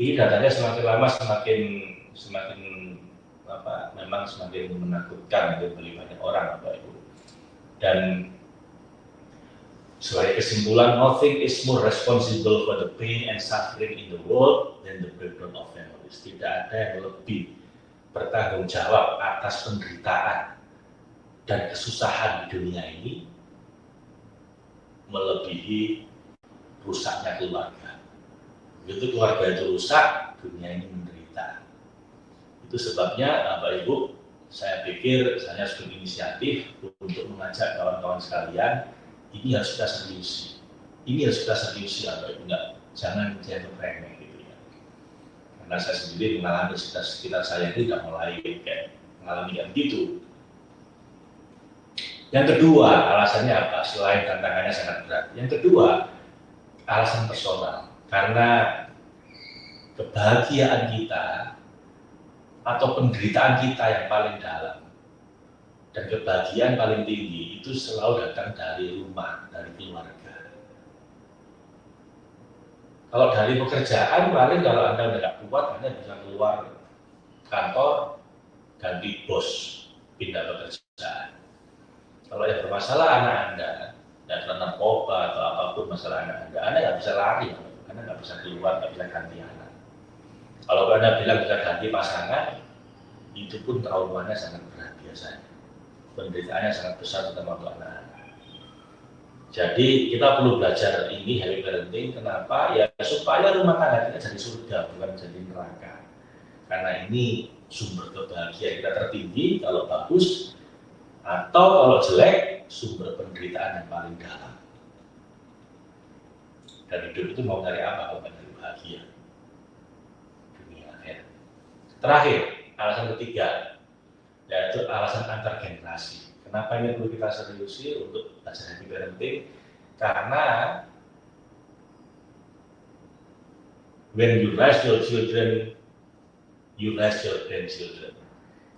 ini datanya semakin lama semakin semakin apa memang semakin menakutkan untuk bagi banyak orang Bapak Ibu dan sebagai kesimpulan, nothing is more responsible for the pain and suffering in the world than the breakdown of families. Tidak ada yang lebih bertanggung jawab atas penderitaan dan kesusahan di dunia ini melebihi rusaknya keluarga. Begitu keluarga itu rusak, dunia ini menderita. Itu sebabnya Bapak Ibu, saya pikir saya harus berinisiatif untuk mengajak kawan-kawan sekalian ini harus kita seriusi. Ini harus kita seriusi atau enggak. Jangan jatuh remeh gitu ya. Karena saya sendiri mengalami sekitar, sekitar saya itu sudah mulai kayak mengalami yang gitu. Yang kedua, alasannya apa? Selain tantangannya sangat berat. Yang kedua, alasan personal. Karena kebahagiaan kita atau penderitaan kita yang paling dalam dan kebahagiaan paling tinggi itu selalu datang dari rumah, dari keluarga. Kalau dari pekerjaan, paling kalau Anda nggak kuat, Anda bisa keluar kantor, ganti bos, pindah pekerjaan. Kalau yang bermasalah anak Anda, dan narkoba atau apa pun masalah anak Anda, Anda nggak bisa lari, Anda nggak bisa keluar, nggak bisa ganti anak. Kalau Anda bilang bisa ganti pasangan, itu pun traumanya sangat berat biasanya penderitaannya sangat besar terutama untuk anak-anak. Jadi kita perlu belajar ini happy parenting. Kenapa? Ya supaya rumah tangga kita jadi surga bukan jadi neraka. Karena ini sumber kebahagiaan kita tertinggi kalau bagus atau kalau jelek sumber penderitaan yang paling dalam. Dan hidup itu mau cari apa kalau dari bahagia? Terakhir, alasan ketiga, yaitu alasan antar generasi. Kenapa ini perlu kita seriusi untuk belajar happy parenting? Karena when you raise your children, you raise your grandchildren.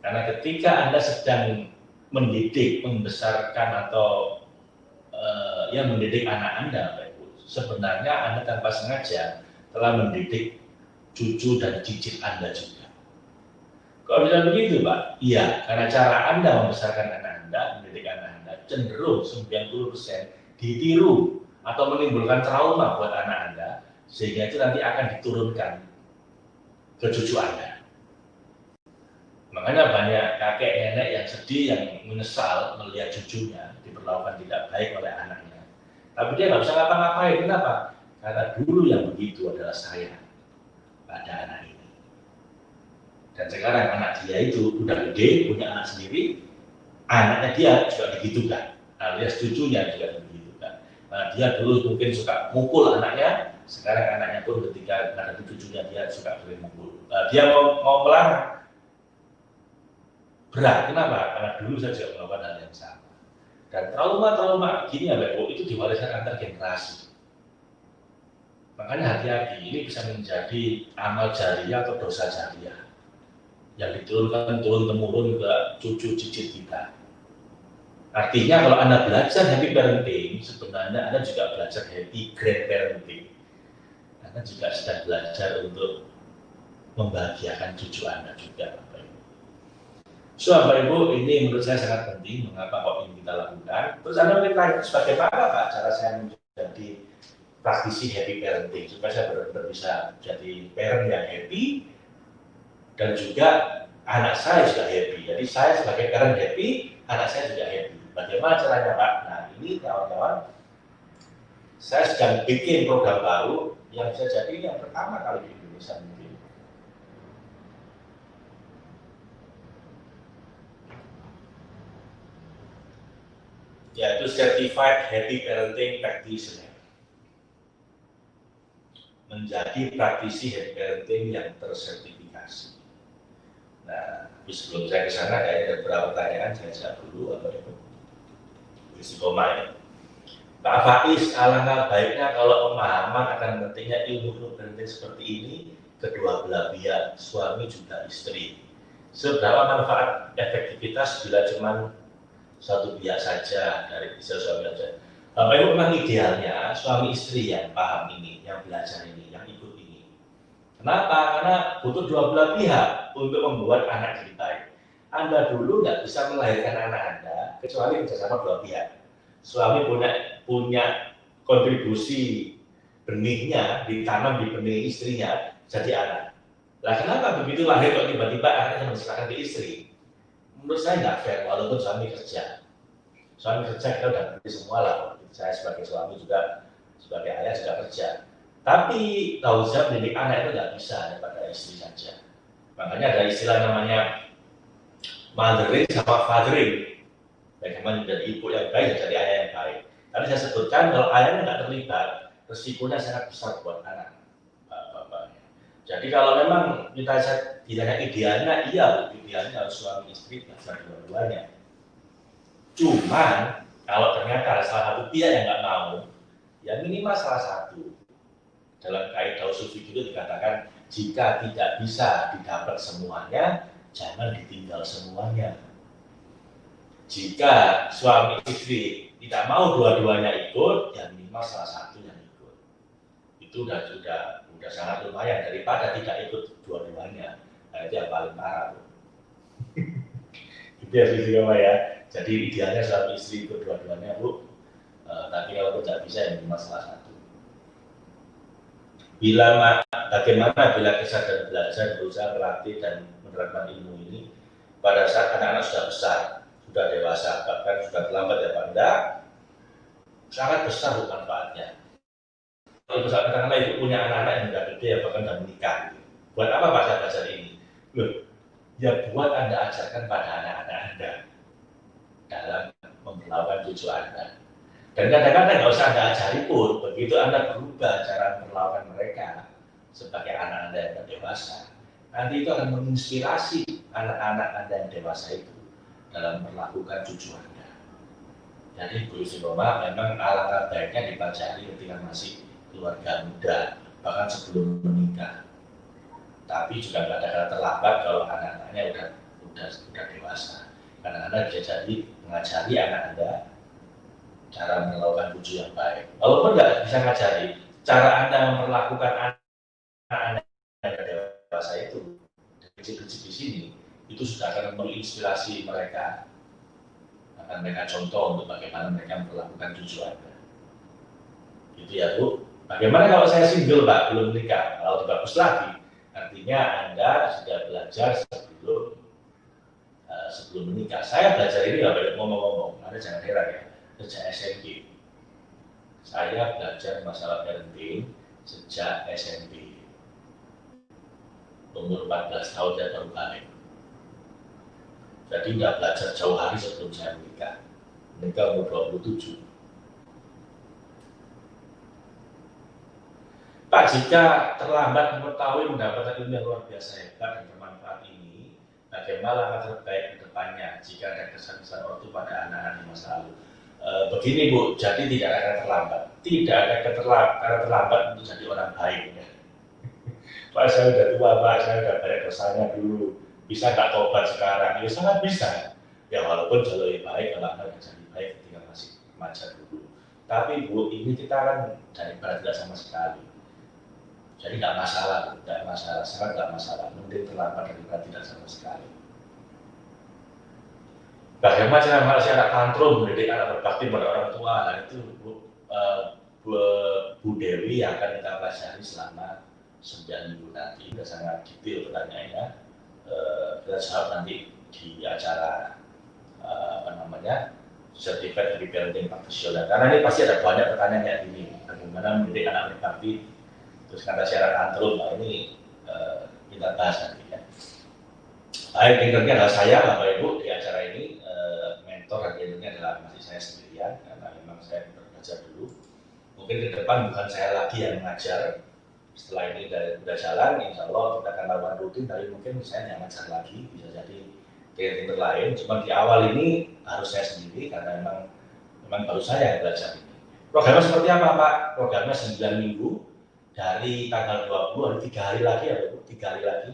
Karena ketika Anda sedang mendidik, membesarkan atau uh, ya mendidik anak Anda, sebenarnya Anda tanpa sengaja telah mendidik cucu dan cicit Anda juga. Kalau bisa begitu, Pak? Iya, karena cara Anda membesarkan anak Anda, mendidik anak Anda, cenderung 90% ditiru atau menimbulkan trauma buat anak Anda, sehingga itu nanti akan diturunkan ke cucu Anda. Makanya banyak kakek nenek yang sedih, yang menyesal melihat cucunya diperlakukan tidak baik oleh anaknya. Tapi dia nggak bisa ngapa-ngapain. Kenapa? Karena dulu yang begitu adalah saya pada anak ini. Dan sekarang anak dia itu udah gede, punya anak sendiri, anaknya dia juga digitukan, alias cucunya juga digitukan. Nah, dia dulu mungkin suka mukul anaknya, sekarang anaknya pun ketika ada cucunya dia suka sering mukul. Nah, dia mau, mau melarang, berat. Kenapa? Karena dulu saya juga melakukan hal yang sama. Dan trauma-trauma gini ya Bapak, itu diwariskan antar generasi. Makanya hati-hati, ini bisa menjadi amal jariah atau dosa jariah yang diturunkan turun temurun ke cucu cicit kita. Artinya kalau Anda belajar happy parenting, sebenarnya Anda juga belajar happy grand parenting. Anda juga sedang belajar untuk membahagiakan cucu Anda juga. Bapak Ibu. So, Bapak Ibu, ini menurut saya sangat penting. Mengapa kok ini kita lakukan? Terus Anda mungkin tanya, bagaimana Pak cara saya menjadi praktisi happy parenting? Supaya saya benar-benar bisa jadi parent yang happy, dan juga anak saya sudah happy. Jadi saya sebagai parent happy, anak saya juga happy. Bagaimana caranya Pak? Nah ini kawan-kawan, saya sedang bikin program baru yang bisa jadi yang pertama kali di Indonesia mungkin. Yaitu Certified Happy Parenting Practitioner menjadi praktisi happy parenting yang tersertifikasi. Nah, sebelum saya ke sana, ada beberapa pertanyaan saya jawab dulu apa itu? Istiqomah ya. Pak Faiz, alangkah baiknya kalau pemahaman akan pentingnya ilmu parenting seperti ini kedua belah pihak, suami juga istri. Seberapa manfaat efektivitas bila cuma satu pihak saja dari bisa suami saja. Bapak Ibu memang idealnya suami istri yang paham ini, yang belajar ini. Kenapa? Karena butuh dua belah pihak untuk membuat anak baik. Anda dulu nggak bisa melahirkan anak Anda kecuali bersama dua pihak. Suami punya punya kontribusi benihnya ditanam di benih istrinya jadi anak. Lah kenapa begitu lahir kok tiba-tiba anaknya menserahkan ke istri? menurut saya nggak fair walaupun suami kerja suami kerja kita udah beri semua lah saya sebagai suami juga sebagai ayah juga kerja tapi jawab mendidik anak itu nggak bisa hanya pada istri saja makanya ada istilah namanya mothering sama fathering bagaimana menjadi ibu yang baik dan jadi ayah yang baik tadi saya sebutkan kalau ayahnya nggak terlibat resikonya sangat besar buat anak jadi kalau memang kita tidak hanya idealnya, iya idealnya harus suami istri belajar dua-duanya. Cuman kalau ternyata salah satu pihak yang nggak mau, ya minimal salah satu. Dalam kaidah usul itu dikatakan jika tidak bisa didapat semuanya, jangan ditinggal semuanya. Jika suami istri tidak mau dua-duanya ikut, ya minimal salah satu yang ikut. Itu sudah sudah sudah sangat lumayan daripada tidak ikut dua-duanya. Nah, itu yang paling parah. *laughs* itu ya sisi ya. Jadi idealnya suami istri ikut dua-duanya bu. Uh, tapi kalau tidak bisa yang cuma salah satu. Bila bagaimana bila kesadaran belajar berusaha berlatih dan menerapkan ilmu ini pada saat anak-anak sudah besar, sudah dewasa, bahkan sudah terlambat ya Enggak, sangat besar manfaatnya. Kalau misalnya karena ibu punya anak-anak yang sudah gede ya bahkan sudah menikah buat apa bahasa belajar ini? Loh ya buat anda ajarkan pada anak-anak anda dalam memperlakukan cucu anda dan kadang-kadang nggak usah anda ajari pun begitu anda berubah cara memperlakukan mereka sebagai anak anda yang dewasa nanti itu akan menginspirasi anak-anak anda yang dewasa itu dalam memperlakukan cucu anda jadi Bu Istiqomah memang alangkah baiknya dipelajari ketika masih keluarga muda, bahkan sebelum menikah. Tapi juga nggak ada kata terlambat kalau anak-anaknya udah udah udah dewasa. Karena anda bisa jadi mengajari anak anda cara melakukan wujud yang baik. Walaupun nggak bisa ngajari, cara anda memperlakukan anak-anak yang dewasa itu, kecil-kecil di sini, itu sudah akan menginspirasi mereka akan mereka contoh untuk bagaimana mereka memperlakukan tujuan Anda. Itu ya Bu. Bagaimana kalau saya single Pak, belum menikah? Kalau bagus lagi, artinya Anda sudah belajar sebelum uh, sebelum menikah. Saya belajar ini nggak banyak ngomong-ngomong, Anda jangan heran ya, sejak SMP. Saya belajar masalah parenting sejak SMP. Umur 14 tahun saya baru balik. Jadi nggak belajar jauh hari sebelum saya menikah. Menikah umur 27 Pak, jika terlambat mengetahui mendapatkan ilmu yang luar biasa hebat dan bermanfaat ini, bagaimana langkah terbaik ke depannya jika ada kesan-kesan ortu pada anak-anak di masa lalu? E, begini Bu, jadi tidak ada terlambat. Tidak ada keterlambat, terlambat untuk jadi orang baik. Ya. Pak, saya sudah tua Pak, saya sudah banyak dosanya dulu. Bisa nggak tobat sekarang? Ya sangat bisa. Ya walaupun jauh lebih baik kalau Anda jadi baik ketika masih remaja dulu. Tapi Bu, ini kita kan dari tidak sama sekali jadi nggak masalah, nggak masalah, sangat nggak masalah. Mending terlambat daripada tidak sama sekali. Bagaimana cara masyarakat tantrum mendidik anak berbakti pada orang tua? Nah, itu Bu, uh, Bu, Bu Dewi akan kita pelajari selama 9 minggu nanti. Sudah sangat detail pertanyaannya. Uh, kita nanti di acara uh, apa namanya sertifikat dari parenting profesional. Karena ini pasti ada banyak pertanyaan kayak gini. Bagaimana mendidik anak berbakti terus kata syarat antrum nah ini kita bahas nanti ya baik leadernya adalah saya Bapak Ibu di acara ini mentor leadernya adalah masih saya sendiri sendirian karena memang saya belajar dulu. Mungkin ke depan bukan saya lagi yang mengajar. Setelah ini dari udah jalan, insya Allah kita akan lakukan rutin. Tapi mungkin saya yang mengajar lagi, bisa jadi trainer lain. Cuma di awal ini harus saya sendiri karena memang memang baru saya yang belajar ini. Programnya seperti apa Pak? Programnya 9 minggu dari tanggal 20 hari tiga hari lagi ya Bu, tiga hari lagi.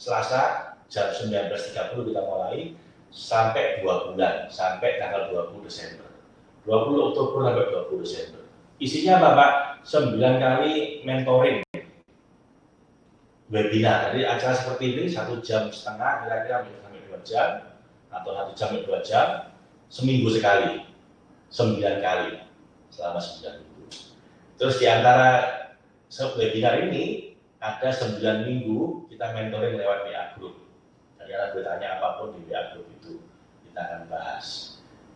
Selasa jam 19.30 kita mulai sampai dua bulan, sampai tanggal 20 Desember. 20 Oktober sampai 20 Desember. Isinya apa Pak? 9 kali mentoring webinar. Jadi acara seperti ini satu jam setengah kira-kira sampai dua jam atau satu jam sampai dua jam seminggu sekali, sembilan kali selama sembilan minggu. Terus di antara webinar ini ada sembilan minggu kita mentoring lewat WA Group. Jadi ada bertanya apa pun di WA Group kita akan bahas.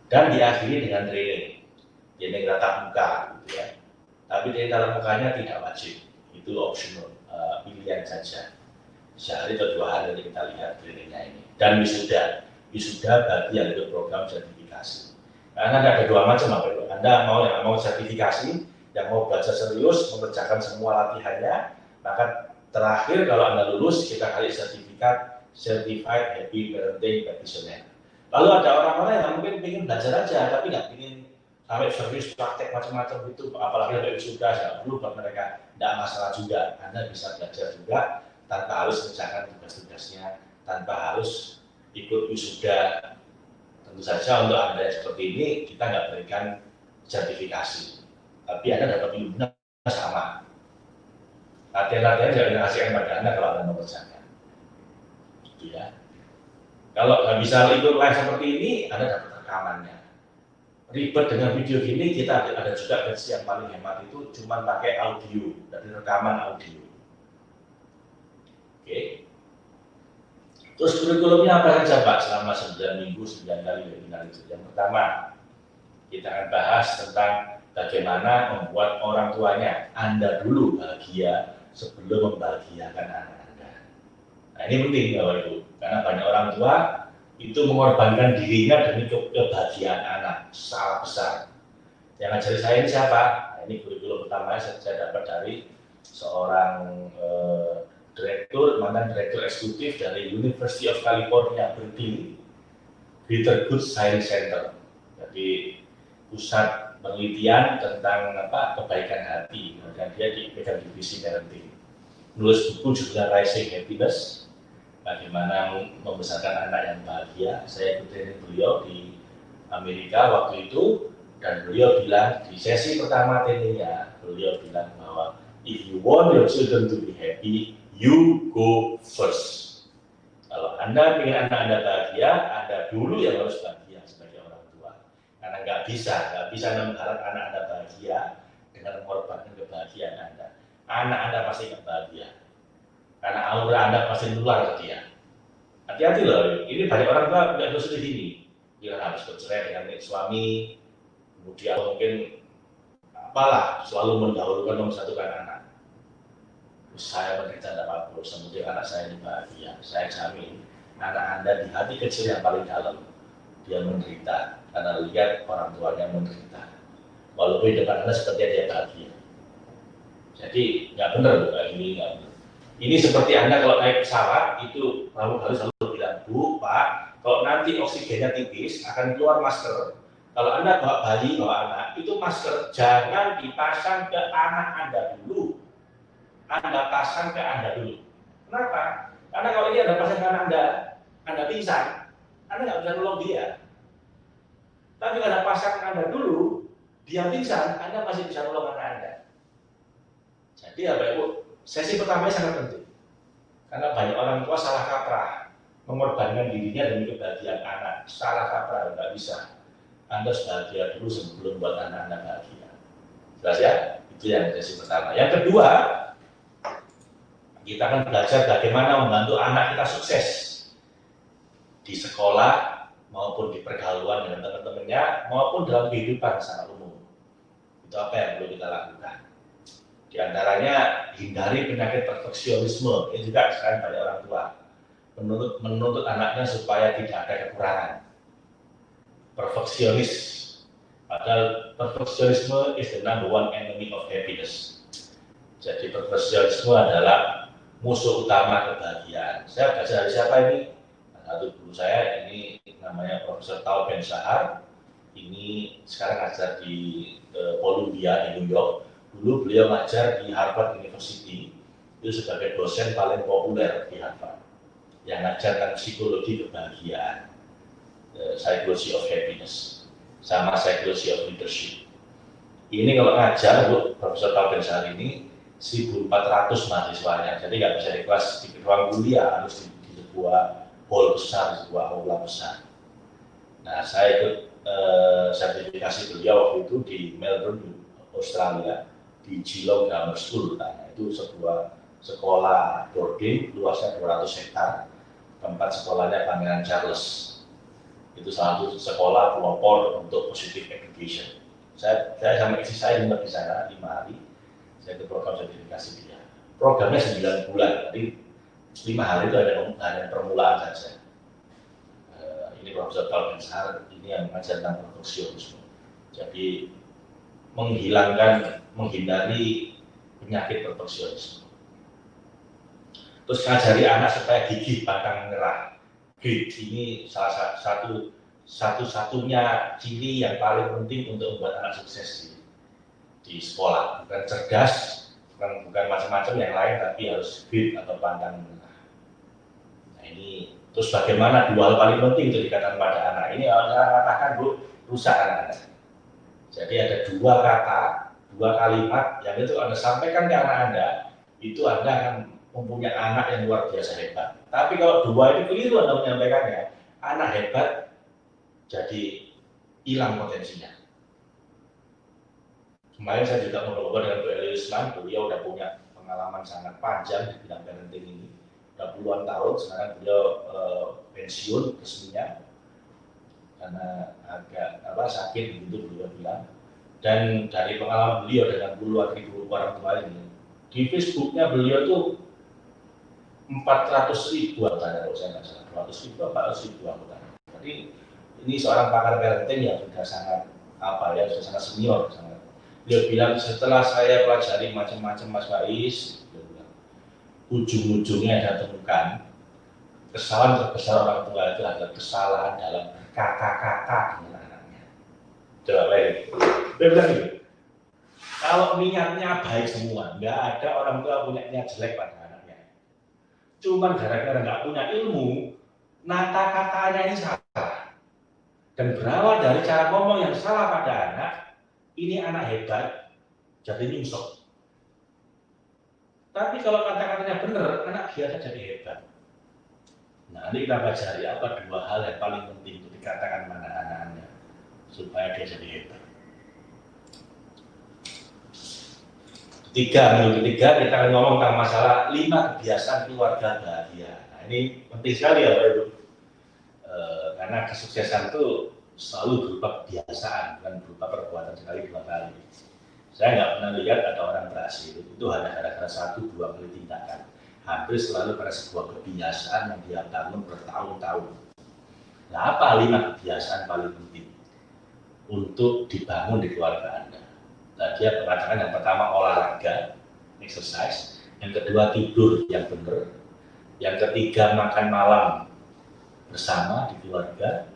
Dan diakhiri dengan training, training tatap muka, gitu ya. Tapi training tatap mukanya tidak wajib, itu optional uh, pilihan saja. Sehari atau dua hari nanti kita lihat trainingnya ini. Dan wisuda, wisuda bagi yang ikut program sertifikasi. Karena ada dua macam apa itu. Anda mau yang mau sertifikasi, yang mau belajar serius, mengerjakan semua latihannya, maka terakhir kalau Anda lulus, kita kali sertifikat Certified Happy Parenting Practitioner. Lalu ada orang-orang yang mungkin ingin belajar aja, tapi nggak ingin sampai serius praktek macam-macam itu, apalagi sampai wisuda, ya perlu buat mereka tidak masalah juga. Anda bisa belajar juga tanpa harus mengerjakan tugas-tugasnya, tanpa harus ikut wisuda. Tentu saja untuk Anda yang seperti ini, kita nggak berikan sertifikasi. Tapi Anda dapat ilmunya sama. Latihan-latihan jangan dikasihkan pada Anda kalau Anda mengerjakan. Gitu ya. Kalau nggak bisa ikut live seperti ini, Anda dapat rekamannya. Ribet dengan video gini kita ada juga versi yang paling hemat itu cuma pakai audio dari rekaman audio. Oke. Terus kurikulumnya apa saja Pak selama 9 minggu 9 kali webinar itu? Yang pertama kita akan bahas tentang bagaimana membuat orang tuanya Anda dulu bahagia sebelum membahagiakan anak nah ini penting Bapak Ibu. Karena banyak orang tua itu mengorbankan dirinya demi kebahagiaan anak. Salah besar. Yang ngajari saya ini siapa? Nah, ini kurikulum pertama saya, saya dapat dari seorang eh, direktur mantan direktur eksekutif dari University of California Berkeley Greater Good Science Center. Jadi pusat penelitian tentang apa kebaikan hati. Dan dia di bidang divisi parenting. Nulis buku judulnya Rising Happiness bagaimana membesarkan anak yang bahagia. Saya ikutin beliau di Amerika waktu itu dan beliau bilang di sesi pertama trainingnya beliau bilang bahwa if you want your children to be happy, you go first. Kalau anda ingin anak anda bahagia, anda dulu yang harus bahagia sebagai orang tua. Karena nggak bisa, nggak bisa mengharap anak anda bahagia dengan mengorbankan kebahagiaan anda. Anak anda pasti nggak bahagia karena aura Anda pasti nular ke dia. Hati-hati loh, ini banyak orang tua nggak harus di sini. Dia harus bercerai dengan suami, kemudian mungkin apalah selalu mendahulukan mempersatukan anak. Saya menderita tidak apa-apa, semoga anak saya ini bahagia. Saya jamin anak Anda di hati kecil yang paling dalam dia menderita karena lihat orang tuanya menderita. Walaupun di depan Anda seperti dia bahagia. Jadi nggak benar kayak ini nggak benar. Ini seperti Anda kalau naik pesawat, itu kamu harus selalu bilang, Bu, Pak, kalau nanti oksigennya tipis, akan keluar masker. Kalau Anda bawa bayi, bawa anak, itu masker jangan dipasang ke anak Anda dulu. Anda pasang ke Anda dulu. Kenapa? Karena kalau ini Anda pasang ke anak Anda, Anda pingsan, Anda nggak bisa nolong dia. Tapi kalau Anda pasang ke Anda dulu, dia pingsan, Anda masih bisa nolong anak Anda. Jadi apa Ibu? Sesi pertama sangat penting. Karena banyak orang tua salah kaprah, mengorbankan dirinya demi kebahagiaan anak. Salah kaprah, nggak bisa. Anda harus bahagia dulu sebelum buat anak-anak bahagia. Jelas ya? Itu yang sesi pertama. Yang kedua, kita akan belajar bagaimana membantu anak kita sukses di sekolah maupun di pergaulan dengan teman-temannya maupun dalam kehidupan secara umum. Itu apa yang perlu kita lakukan. Di antaranya hindari penyakit perfeksionisme. Ini juga sekarang banyak orang tua menuntut, menuntut anaknya supaya tidak ada kekurangan. Perfeksionis. Padahal perfeksionisme is the number one enemy of happiness. Jadi perfeksionisme adalah musuh utama kebahagiaan. Saya baca dari siapa ini? Satu guru saya ini namanya Profesor Tal Ben Sahar. Ini sekarang ngajar di uh, Columbia di New York. Dulu beliau ngajar di Harvard University. Itu sebagai dosen paling populer di Harvard yang ngajarkan psikologi kebahagiaan, psychology of happiness sama psychology of leadership. Ini kalau ngajar Bu Profesor Tauben Sari ini 1.400 mahasiswanya, jadi nggak bisa di kelas di ruang kuliah, harus di, di sebuah hall besar, sebuah aula besar. Nah, saya ikut eh, sertifikasi beliau waktu itu di Melbourne, Australia, di Geelong Grammar School. Nah, itu sebuah sekolah boarding, luasnya 200 hektar, tempat sekolahnya Pangeran Charles itu salah satu sekolah pelopor untuk positive education. Saya, saya sama istri saya juga di sana lima hari, saya ke program sertifikasi dia. Programnya 9 bulan, jadi lima hari itu ada hanya permulaan saja. Uh, ini Profesor Bensar, ini yang mengajar tentang perfeksionisme. Jadi menghilangkan, menghindari penyakit perfeksionisme. Terus ngajari anak supaya gigih pantang menyerah ini salah satu satu-satunya ciri yang paling penting untuk membuat anak sukses di, di sekolah. Bukan cerdas, bukan, bukan macam-macam yang lain, tapi harus fit atau pantang menengah. Nah ini terus bagaimana dua hal paling penting itu dikatakan pada anak. Ini orang katakan bu rusak anak-anak. Jadi ada dua kata, dua kalimat yang itu anda sampaikan ke anak anda, itu anda akan mempunyai anak yang luar biasa hebat. Tapi kalau dua ini keliru Anda menyampaikannya, anak hebat jadi hilang potensinya. Kemarin saya juga ngobrol dengan Bu Eli Islam, beliau udah punya pengalaman sangat panjang di bidang parenting ini. Udah puluhan tahun, sekarang beliau uh, pensiun resminya karena agak apa sakit begitu beliau bilang. Dan dari pengalaman beliau dengan puluhan ribu orang tua ini, di Facebooknya beliau tuh 400 ribu anggota kalau saya nggak salah. 200 ribu 400 ribu anggota. Jadi ini seorang pakar parenting yang sudah sangat apa ya sudah sangat senior sangat. Dia bilang setelah saya pelajari macam-macam Mas Faiz ujung-ujungnya saya temukan kesalahan terbesar orang tua itu adalah kesalahan dalam dengan anaknya coba lagi dia bilang gitu kalau niatnya baik semua nggak ada orang tua punya niat jelek pada Cuman gara-gara nggak punya ilmu, nata katanya ini salah. Dan berawal dari cara ngomong yang salah pada anak, ini anak hebat, jadi nyungsok. Tapi kalau kata-katanya benar, anak biasa jadi hebat. Nah, ini kita pelajari apa dua hal yang paling penting untuk dikatakan mana anak-anaknya supaya dia jadi hebat. Tiga, minggu ketiga kita akan ngomong tentang masalah lima kebiasaan keluarga bahagia. Nah, ini penting sekali ya Pak Ibu. E, karena kesuksesan itu selalu berupa kebiasaan, bukan berupa perbuatan sekali dua kali. Saya nggak pernah lihat ada orang berhasil, itu hanya gara-gara satu dua kali tindakan. Hampir selalu pada sebuah kebiasaan yang dia bangun bertahun-tahun. Nah, apa lima kebiasaan paling penting untuk dibangun di keluarga Anda? Nah, dia mengatakan yang pertama olahraga, exercise, yang kedua tidur yang benar, yang ketiga makan malam bersama di keluarga,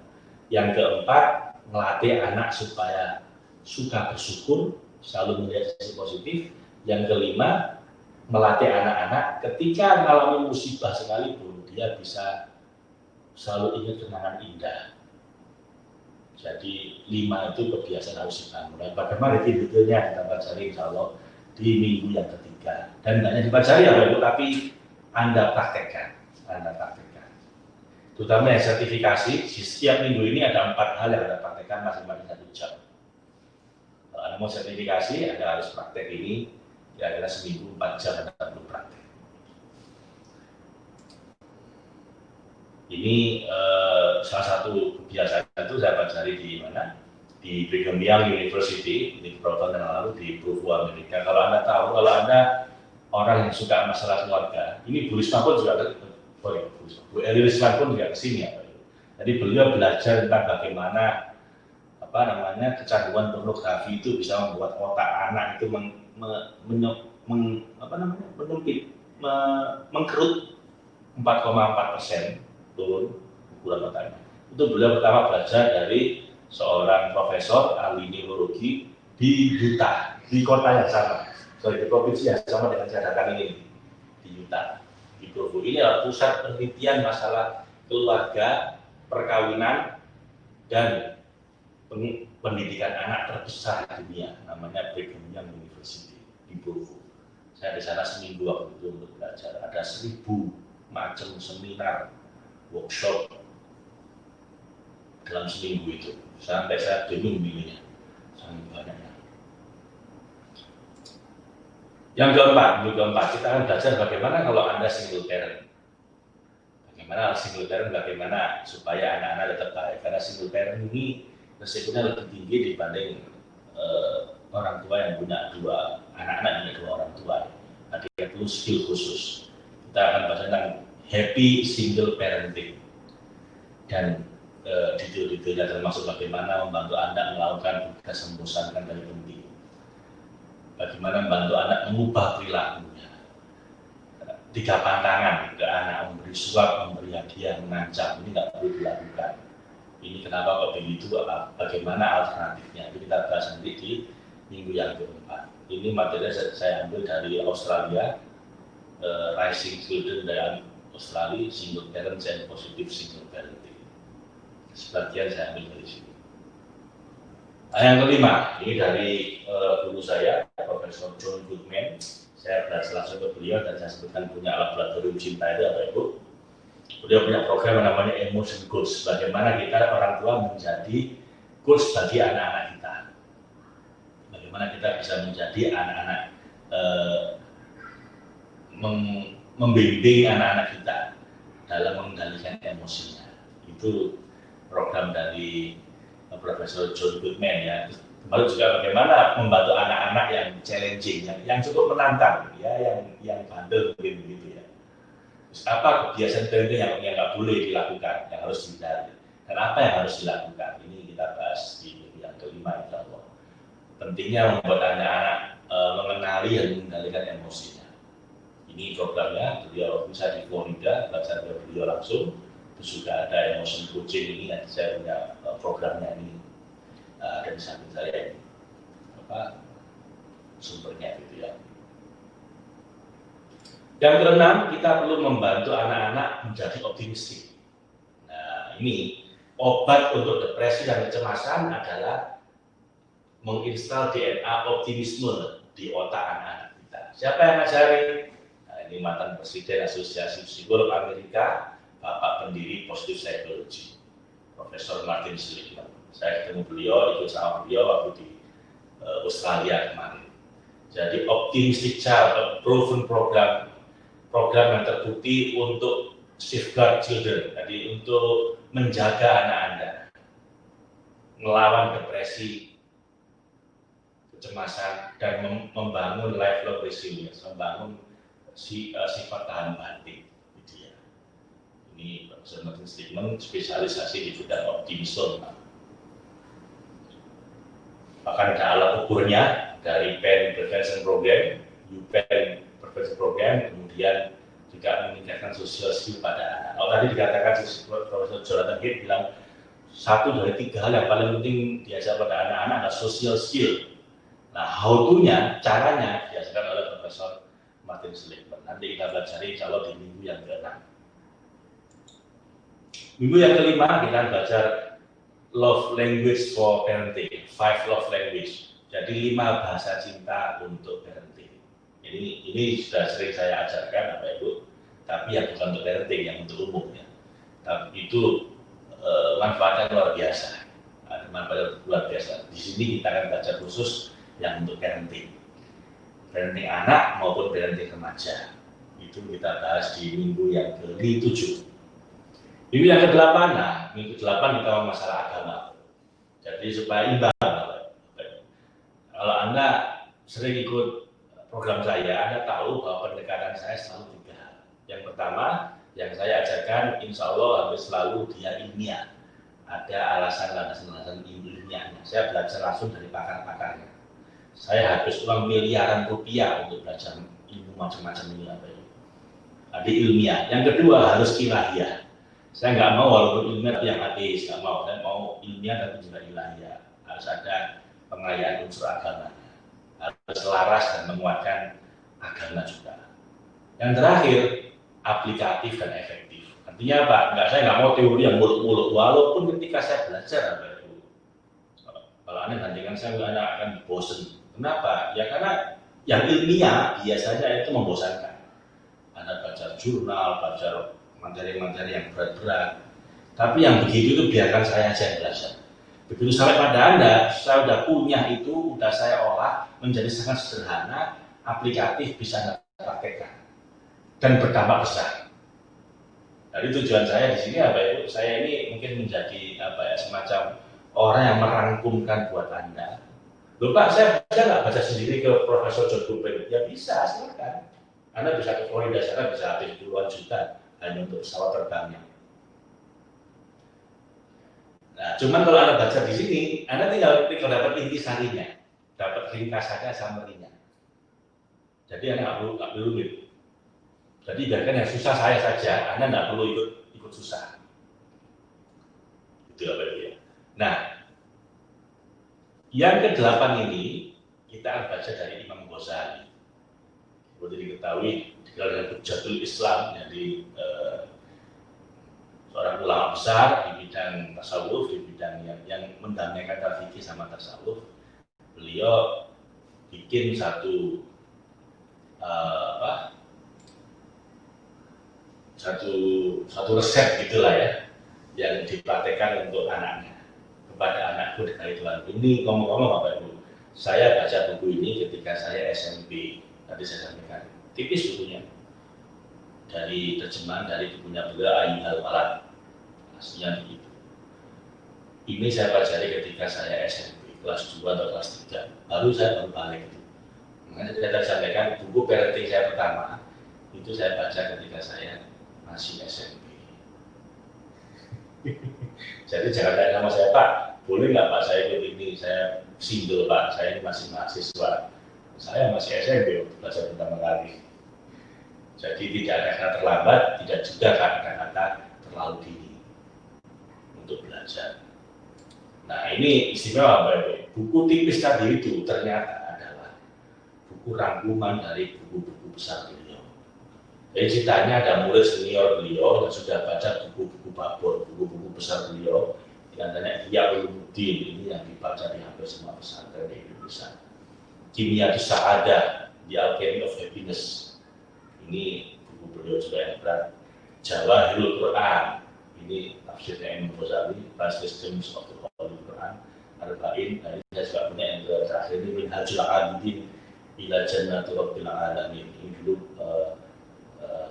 yang keempat melatih anak supaya suka bersyukur, selalu melihat sisi positif, yang kelima melatih anak-anak ketika mengalami musibah sekalipun dia bisa selalu ingat kenangan indah jadi lima itu kebiasaan harus dibangun. Bagaimana itu detailnya kita pelajari insya Allah di minggu yang ketiga. Dan tidak hanya dipelajari ya Ibu, tapi Anda praktekkan. Anda praktekkan. Terutama yang sertifikasi, di setiap minggu ini ada empat hal yang Anda praktekkan masing-masing satu jam. Kalau Anda mau sertifikasi, Anda harus praktek ini kira-kira seminggu empat jam perlu praktek. Ini uh, salah satu kebiasaan itu saya pelajari di mana? Di Brigham Young University, di beberapa tahun yang lalu di Provo, Amerika. Kalau Anda tahu, kalau Anda orang yang suka masalah keluarga, ini Bu Risma pun juga, sorry, Bu Eli Risma pun juga ke sini ya. Jadi beliau belajar tentang bagaimana apa namanya kecanduan pornografi itu bisa membuat otak anak itu me, menye, meng, apa namanya menyempit me, mengkerut. 4,4 persen turun ukuran otaknya itu beliau pertama belajar dari seorang profesor ahli neurologi di Utah di kota yang sama. Sorry di provinsi yang sama dengan saya ini di Utah. Di Provo. Ini adalah pusat penelitian masalah keluarga perkawinan dan pendidikan anak terbesar di dunia namanya Brigham Young di. Saya di sana seminggu waktu itu untuk belajar. Ada seribu macam seminar, workshop dalam seminggu itu. Sampai saya bingung milihnya. Sangat banyaknya. Yang keempat, yang keempat, kita akan belajar bagaimana kalau Anda single parent. Bagaimana single parent, bagaimana supaya anak-anak tetap baik. Karena single parent ini resikonya lebih tinggi dibanding uh, orang tua yang punya dua anak-anak punya dua orang tua. Artinya perlu skill khusus. Kita akan bahas tentang happy single parenting dan uh, detail-detailnya termasuk bagaimana membantu anda melakukan tugas membosankan dari penting. Bagaimana membantu anak mengubah perilakunya. Tiga pantangan ke anak memberi suap, memberi hadiah, mengancam ini nggak perlu dilakukan ini kenapa kok begitu bagaimana alternatifnya itu kita bahas nanti di minggu yang keempat. Ini materi saya ambil dari Australia uh, Rising Children dari Australia Single Parents and Positive Single Parenting. Sebagian saya ambil dari sini. Nah, yang kelima ini dari uh, guru saya Profesor John Goodman. Saya belajar langsung ke beliau dan saya sebutkan punya laboratorium cinta itu apa ibu. Beliau punya program namanya emotion coach bagaimana kita orang tua menjadi coach bagi anak-anak bagaimana kita bisa menjadi anak-anak eh, membimbing anak-anak kita dalam mengendalikan emosinya itu program dari Profesor John Goodman ya lalu juga bagaimana membantu anak-anak yang challenging yang, yang cukup menantang ya yang yang bandel mungkin begitu ya apa kebiasaan parenting yang yang nggak boleh dilakukan, yang harus dihindari, dan apa yang harus dilakukan. Ini kita bahas di yang kelima, Allah. Pentingnya membuat anak-anak e, mengenali dan mengendalikan emosinya. Ini programnya, beliau bisa di Florida, belajar dari beliau langsung. Terus juga ada emotion coaching ini, nanti saya punya e, programnya ini e, ada di samping saya ini. Apa sumbernya gitu ya. Yang keenam, kita perlu membantu anak-anak menjadi optimistik. Nah, ini obat untuk depresi dan kecemasan adalah menginstal DNA optimisme di otak anak-anak kita. Siapa yang ngajari? Nah, ini mantan Presiden Asosiasi Psikolog Amerika, Bapak pendiri Positive Psychology, Profesor Martin Seligman. Saya ketemu beliau, ikut sama beliau waktu di uh, Australia kemarin. Jadi optimistic child, proven program program yang terbukti untuk safeguard children, jadi untuk menjaga anak Anda, melawan depresi, kecemasan, dan membangun lifelong resilience, membangun si, uh, sifat tahan banting. Gitu ya. Ini Profesor Martin Stigman spesialisasi di bidang optimisme. Bahkan ada alat ukurnya dari Pen Prevention Program, UPen Prevention Program, kemudian juga meningkatkan social skill pada anak. Kalau tadi dikatakan Profesor Jonathan Hill bilang satu dari tiga hal yang paling penting diajar pada anak-anak adalah social skill. Nah, how to-nya, caranya diajarkan oleh Profesor Martin Seligman. Nanti kita belajar insya Allah di minggu yang ke-6. Minggu yang kelima kita belajar love language for parenting, five love language. Jadi lima bahasa cinta untuk parenting. Ini ini sudah sering saya ajarkan Bapak Ibu, tapi yang bukan untuk parenting, yang untuk umumnya. Tapi itu e, manfaatnya luar biasa. Ada manfaat luar biasa. Di sini kita akan baca khusus yang untuk parenting. Parenting anak maupun parenting remaja. Itu kita bahas di minggu yang ke-7. Minggu yang ke-8, nah, minggu ke-8 kita masalah agama. Jadi supaya imbang. Kalau Anda sering ikut program saya, Anda tahu bahwa pendekatan saya selalu tiga. Yang pertama, yang saya ajarkan, insya Allah hampir selalu dia ilmiah. Ada alasan-alasan ilmiah ilmiahnya. Saya belajar langsung dari pakar-pakarnya. Saya habis uang miliaran rupiah untuk belajar ilmu macam-macam ini apa itu. Ada ilmiah. Yang kedua harus ilahiyah. Saya nggak mau walaupun ilmiah yang ateis, nggak mau. Saya mau ilmiah tapi juga ilahiyah. Harus ada pengayaan unsur agamanya. Harus selaras dan menguatkan agama juga. Yang terakhir, aplikatif dan efektif. Artinya apa? Enggak, saya nggak mau teori yang muluk-muluk. Walaupun ketika saya belajar apa itu, kalau anda bandingkan saya anda akan bosen. Kenapa? Ya karena yang ilmiah biasanya itu membosankan. Anda baca jurnal, baca materi-materi yang berat-berat. Tapi yang begitu itu biarkan saya aja yang belajar. Begitu sampai pada Anda, saya sudah punya itu, sudah saya olah menjadi sangat sederhana, aplikatif, bisa Anda praktekkan. Dan berdampak besar. Jadi tujuan saya di sini apa itu? Saya ini mungkin menjadi apa ya semacam orang yang merangkumkan buat Anda. Lupa saya bisa nggak baca sendiri ke Profesor John Gulben? Ya bisa, silakan. Anda bisa ke Florida sana bisa habis puluhan juta hanya untuk pesawat terbangnya. Nah, cuman kalau Anda baca di sini, Anda tinggal, tinggal dapat inti sarinya, dapat ringkasannya, summary-nya. Jadi Anda nggak perlu, nggak perlu rumit. Jadi biarkan yang susah saya saja, Anda nggak perlu ikut ikut susah. Itu apa ya. Nah, yang kedelapan ini kita akan baca dari Imam Ghazali. Seperti diketahui, dikenal dengan Hujatul Islam, jadi eh, seorang ulama besar di bidang tasawuf, di bidang yang, yang mendamaikan fikih sama tasawuf. Beliau bikin satu uh, apa? Satu satu resep gitulah ya yang dipraktekkan untuk anaknya kepada anakku dari Tuhan. Ini ngomong-ngomong Bapak Ibu, saya baca buku ini ketika saya SMP. Tadi saya sampaikan tipis bukunya dari terjemahan dari bukunya beliau Ayi Al Walad aslinya begitu. Ini saya pelajari ketika saya SMP, kelas 2 atau kelas 3. Baru saya baru balik itu. Makanya saya tadi sampaikan buku parenting saya pertama, itu saya baca ketika saya masih SMP. Jadi jangan tanya sama saya, Pak, boleh nggak Pak saya ikut ini? Saya single Pak, saya ini masih mahasiswa. Saya masih SMP belajar pertama kali. Jadi tidak ada kata terlambat, tidak juga kata-kata terlalu dini untuk belajar. Nah ini istimewa Bapak Buku tipis tadi itu ternyata adalah buku rangkuman dari buku-buku besar beliau. Jadi ceritanya ada murid senior beliau yang sudah baca buku-buku babor, buku-buku besar beliau. Di antaranya Iya Ulumuddin, ini yang dibaca di hampir semua pesantren di Indonesia. Kimia di Sa'ada, The Alchemy of Happiness. Ini buku beliau juga yang berat. Jawa Hilul Quran, ini tafsirnya Imam Ghazali, Translations of the Holy Quran, Arba'in, nah ini saya juga punya yang terakhir ini Minhajul Abidin ila Jannatul Rabbil Alamin. Ini dulu uh,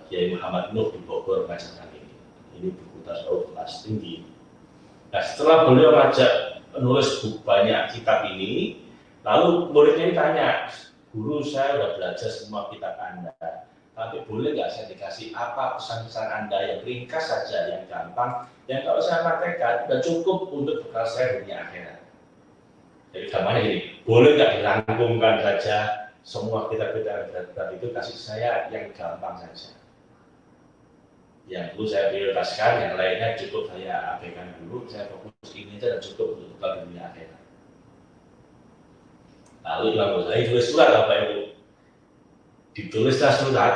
Kiai Muhammad Nuh di Bogor mengajarkan ini. Ini buku tasawuf kelas tinggi. Nah setelah beliau ngajak menulis buku banyak kitab ini, lalu muridnya ini tanya, guru saya sudah belajar semua kitab Anda, tapi boleh nggak saya dikasih apa pesan-pesan Anda yang ringkas saja, yang gampang, yang kalau saya praktekkan sudah cukup untuk bekal saya dunia akhirat. Jadi gambarnya gini, boleh nggak dirangkumkan saja semua kitab-kitab itu kasih saya yang gampang saja. Yang dulu saya prioritaskan, yang lainnya cukup saya abaikan dulu, saya fokus ini saja dan cukup untuk bekal dunia akhirat. Lalu Imam Ghazali tulis surat Bapak Ibu, ditulislah surat.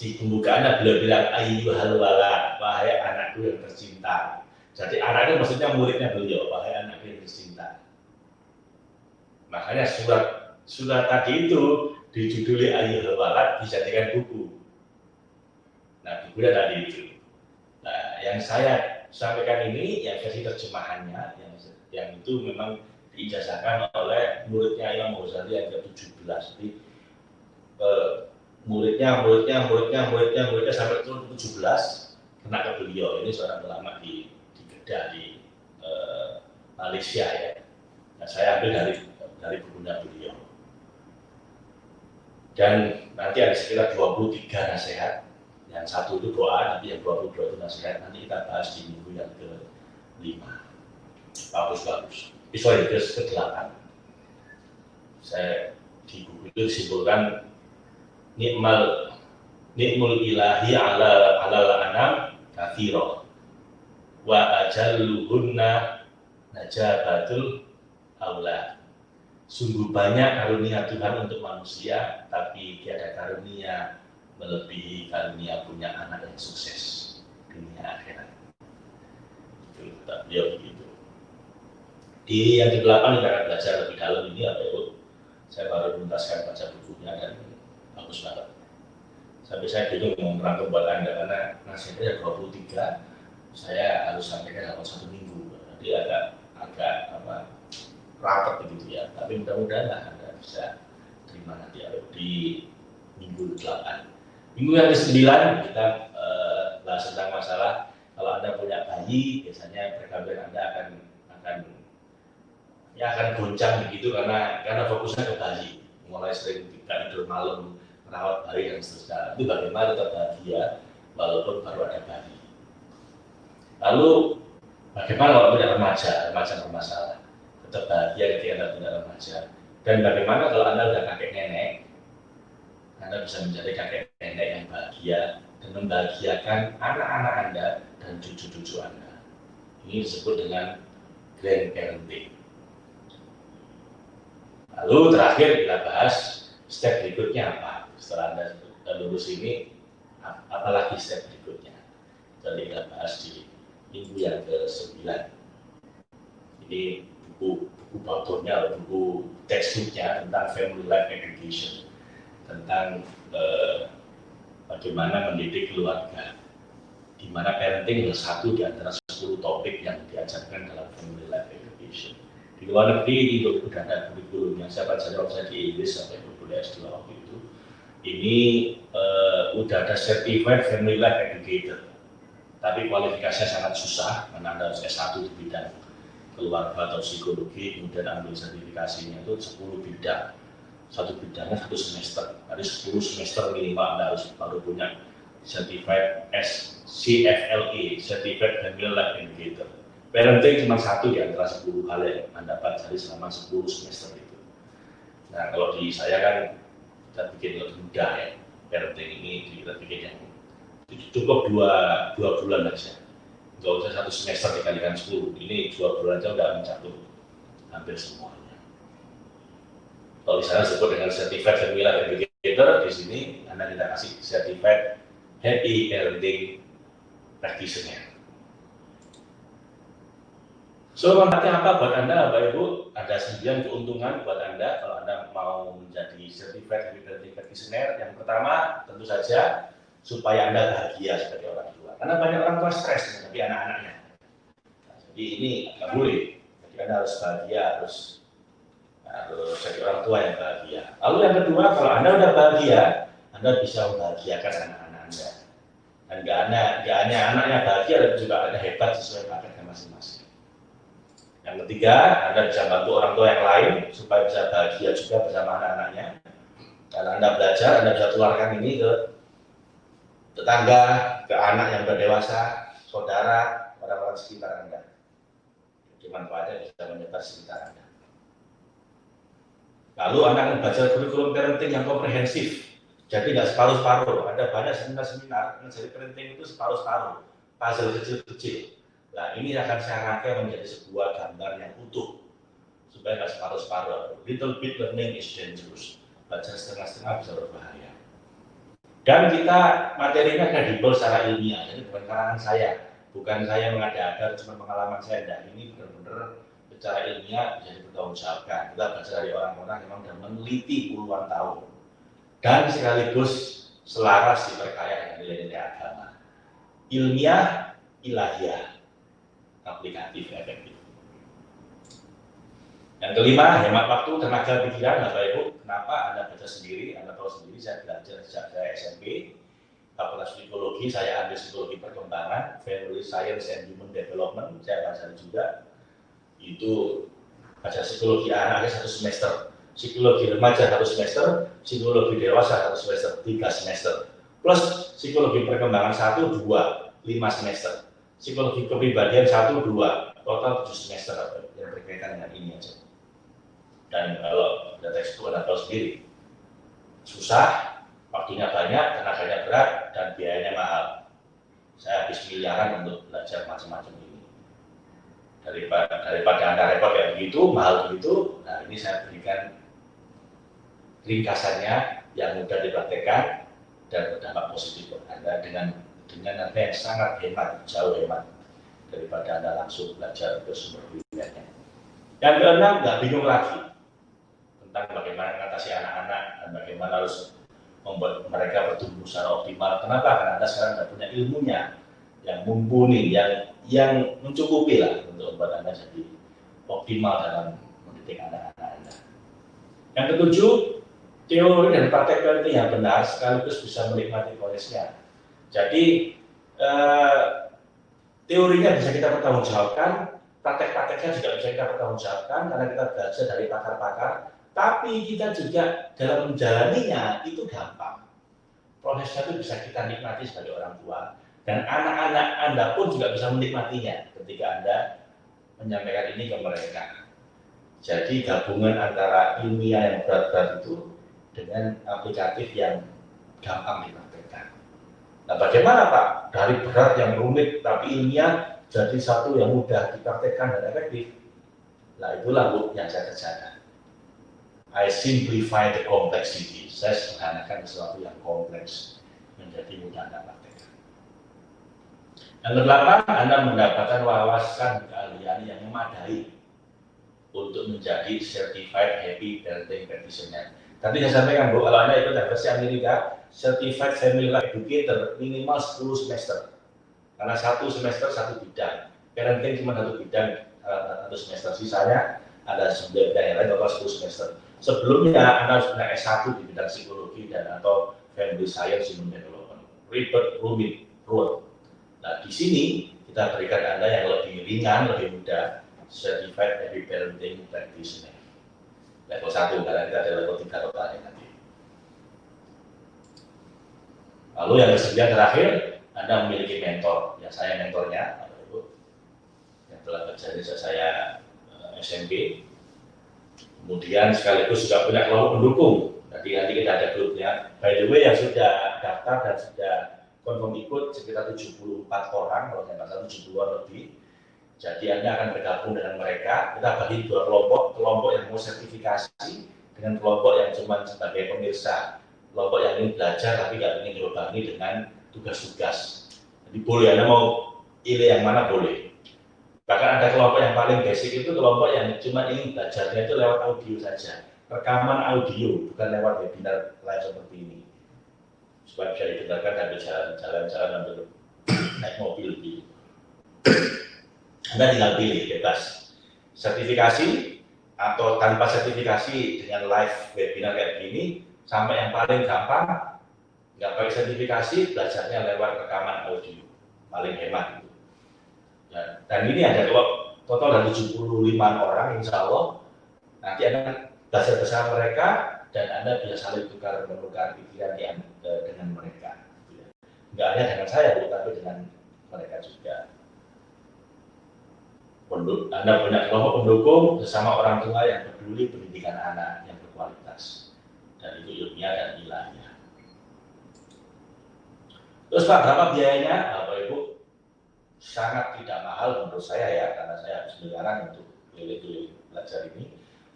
Di pembukaannya beliau bilang ayyuhal walad wahai anakku yang tercinta. Jadi anaknya maksudnya muridnya beliau wahai anakku yang tercinta. Makanya surat surat tadi itu dijuduli ayyuhal walad dijadikan buku nah bukunya tadi itu nah yang saya sampaikan ini yang versi terjemahannya yang yang itu memang diijazahkan oleh muridnya Imam Ghazali yang ke-17 jadi eh, muridnya, muridnya, muridnya, muridnya, muridnya sampai turun 17 kena ke beliau. Ini seorang ulama di di Kedah di eh, Malaysia ya. Nah, saya ambil dari dari bukunya beliau. Dan nanti ada sekitar 23 nasihat. Yang satu itu doa, nanti yang 22 itu nasihat. Nanti kita bahas di minggu yang ke-5. Bagus-bagus. sorry, verse ke-8. Saya di buku itu disimpulkan nikmal nikmul ilahi ala ala anam kathiro wa ajalluhunna najabatul aula sungguh banyak karunia Tuhan untuk manusia tapi tiada karunia melebihi karunia punya anak yang sukses dunia akhirat. Itu tak beliau begitu. Di yang ke-8 kita akan belajar lebih dalam ini apa itu saya baru menuntaskan baca bukunya dan bagus banget. Sampai saya bingung mau merangkum buat anda karena nasihatnya 23 saya harus sampaikan dalam satu minggu. Jadi agak agak apa rapat begitu ya. Tapi mudah-mudahan anda bisa terima nanti di minggu 8 minggu yang ke-9 kita uh, bahas tentang masalah kalau anda punya bayi biasanya perkawinan anda akan akan ya akan goncang begitu karena karena fokusnya ke bayi mulai sering tidur malam merawat bayi dan seterusnya. Itu bagaimana tetap bahagia walaupun baru ada bayi. Lalu bagaimana kalau tidak remaja, remaja bermasalah, tetap bahagia ketika anda tidak remaja. Dan bagaimana kalau anda sudah kakek nenek, anda bisa menjadi kakek nenek yang bahagia dan membahagiakan anak-anak anda dan cucu-cucu anda. Ini disebut dengan grandparenting. Lalu terakhir kita bahas step berikutnya apa? setelah Anda lulus ini, apalagi step berikutnya. Jadi kita bahas di minggu yang ke-9. Ini buku buku buku textbooknya tentang family life education, tentang eh, bagaimana mendidik keluarga, di mana parenting adalah satu di antara 10 topik yang diajarkan dalam family life education. Di luar negeri di sudah ada kurikulum yang saya baca waktu saya di Inggris sampai kuliah S2 waktu itu ini uh, udah ada certified family life educator tapi kualifikasinya sangat susah karena anda harus S1 di bidang keluarga atau psikologi kemudian ambil sertifikasinya itu 10 bidang satu bidangnya satu semester. Ada 10 semester minimal anda harus baru punya certified S CFLE Certified Family Life Educator parenting cuma satu di antara 10 hal yang anda pelajari selama 10 semester itu. Nah kalau di saya kan kita bikin lebih mudah ya parenting ini kita bikin yang cukup dua dua bulan aja. Nggak usah satu semester dikalikan sepuluh ini dua bulan aja udah mencakup hampir semuanya kalau di sana disebut dengan certified family educator di sini anda kita kasih certified happy parenting practitioner So, manfaatnya apa buat Anda, Bapak Ibu? Ada sembilan keuntungan buat Anda kalau Anda mau menjadi certified parenting practitioner. Yang pertama, tentu saja supaya Anda bahagia sebagai orang tua. Karena banyak orang tua stres menghadapi anak-anaknya. Jadi ini nggak boleh. Jadi Anda harus bahagia, harus harus jadi orang tua yang bahagia. Lalu yang kedua, kalau Anda udah bahagia, Anda bisa membahagiakan anak-anak Anda. Dan gak hanya, gak hanya anaknya bahagia, tapi juga Anda hebat sesuai paketnya masing-masing. Yang ketiga, Anda bisa bantu orang tua yang lain supaya bisa bahagia juga bersama anak-anaknya. Karena Anda belajar, Anda bisa tularkan ini ke tetangga, ke anak yang sudah dewasa, saudara, orang-orang sekitar Anda. Jadi manfaatnya bisa menyebar sekitar Anda. Lalu Anda akan belajar kurikulum parenting yang komprehensif. Jadi nggak separuh-separuh. Ada banyak seminar-seminar, menjadi parenting itu separuh-separuh. Puzzle kecil-kecil Nah ini akan saya rangkai menjadi sebuah gambar yang utuh supaya nggak separuh-separuh. Little bit learning is dangerous. Baca setengah-setengah bisa berbahaya. Dan kita materinya kredibel secara ilmiah, jadi bukan karangan saya, bukan saya mengada-ada, cuma pengalaman saya. Dan ini benar-benar secara ilmiah bisa dipertanggungjawabkan. Kita baca dari orang-orang yang memang sudah meneliti puluhan tahun dan sekaligus selaras diperkaya dengan nilai-nilai agama. Ilmiah, ilahiyah aplikatif efektif. Yang kelima, hemat waktu, tenaga pikiran, Bapak Ibu. Kenapa Anda baca sendiri? Anda tahu sendiri, saya belajar sejak saya SMP. Fakultas Psikologi, saya ambil Psikologi Perkembangan, Family Science and Human Development, saya baca juga. Itu baca Psikologi anak satu semester. Psikologi remaja satu semester, Psikologi dewasa satu semester, tiga semester. Plus Psikologi Perkembangan satu, dua, lima semester psikologi kepribadian satu dua total 7 semester yang berkaitan dengan ini aja. Dan kalau ada tekstur Anda tahu sendiri, susah, waktunya banyak, tenaganya berat, dan biayanya mahal. Saya habis miliaran untuk belajar macam-macam ini. Daripada, daripada Anda repot kayak begitu, mahal begitu, nah ini saya berikan ringkasannya yang mudah dipraktekkan dan berdampak positif buat Anda dengan dengan harga yang sangat hemat, jauh hemat daripada Anda langsung belajar ke sumber primernya. Yang keenam, nggak bingung lagi tentang bagaimana mengatasi anak-anak dan bagaimana harus membuat mereka bertumbuh secara optimal. Kenapa? Karena Anda sekarang sudah punya ilmunya yang mumpuni, yang yang mencukupi lah untuk membuat Anda jadi optimal dalam mendidik anak-anak Anda. Yang ketujuh, teori dan praktek parenting yang benar sekaligus bisa menikmati prosesnya. Jadi eh, teorinya bisa kita pertanggungjawabkan, praktek-prakteknya juga bisa kita pertanggungjawabkan karena kita belajar dari pakar-pakar. Tapi kita juga dalam menjalaninya itu gampang. Prosesnya itu bisa kita nikmati sebagai orang tua dan anak-anak Anda pun juga bisa menikmatinya ketika Anda menyampaikan ini ke mereka. Jadi gabungan antara ilmiah yang berat-berat itu dengan aplikatif yang gampang dipraktekkan. Nah, bagaimana Pak? Dari berat yang rumit tapi ilmiah jadi satu yang mudah dipraktekkan dan efektif. Nah, itulah Bu yang saya kerjakan. I simplify the complexity. Saya sederhanakan sesuatu yang kompleks menjadi mudah Anda praktekkan. Yang kedelapan, Anda mendapatkan wawasan keahlian yang memadai untuk menjadi certified happy parenting practitioner Tadi saya sampaikan Bu, kalau Anda ikut versi Amerika, Certified Family Life Educator minimal 10 semester. Karena satu semester satu bidang. Parenting cuma satu bidang, eh, satu semester. Sisanya ada 9 bidang yang lain, total 10 semester. Sebelumnya Anda harus punya S1 di bidang psikologi dan atau Family Science Human Development. Ribet, rumit, ruwet. Nah, di sini kita berikan Anda yang lebih ringan, lebih mudah, Certified Happy Parenting Practitioner level 1 karena kita ada level 3 totalnya nanti. Lalu yang kesembilan terakhir, Anda memiliki mentor, yang saya mentornya, Bapak Ibu, yang telah terjadi sejak saya eh, SMP. Kemudian sekaligus juga punya kelompok pendukung. Jadi nanti kita ada grupnya. By the way, yang sudah daftar dan sudah konfirm ikut sekitar 74 orang, kalau nggak salah 70 lebih jadi Anda akan bergabung dengan mereka. Kita bagi dua kelompok, kelompok yang mau sertifikasi dengan kelompok yang cuma sebagai pemirsa. Kelompok yang ingin belajar tapi nggak ingin dilubangi dengan tugas-tugas. Jadi boleh Anda mau pilih yang mana boleh. Bahkan ada kelompok yang paling basic itu kelompok yang cuma ingin belajarnya itu lewat audio saja. Rekaman audio, bukan lewat webinar live seperti ini. Supaya bisa didengarkan dan jalan-jalan sambil naik mobil gitu. Anda tinggal pilih bebas. Sertifikasi atau tanpa sertifikasi dengan live webinar kayak gini, sampai yang paling gampang, nggak pakai sertifikasi, belajarnya lewat rekaman audio, paling hemat. Dan, dan ini ada kalau total ada 75 orang, insya Allah, nanti Anda belajar bersama mereka, dan Anda bisa saling tukar menukar pikiran yang, eh, dengan mereka. Gitu ya. Nggak hanya dengan saya, tapi dengan mereka juga. Anda punya kelompok pendukung bersama orang tua yang peduli pendidikan anak yang berkualitas. Dan itu ilmiah dan ilahnya. Terus Pak, berapa biayanya? Bapak Ibu, sangat tidak mahal menurut saya ya, karena saya habis miliaran untuk keliling belajar ini.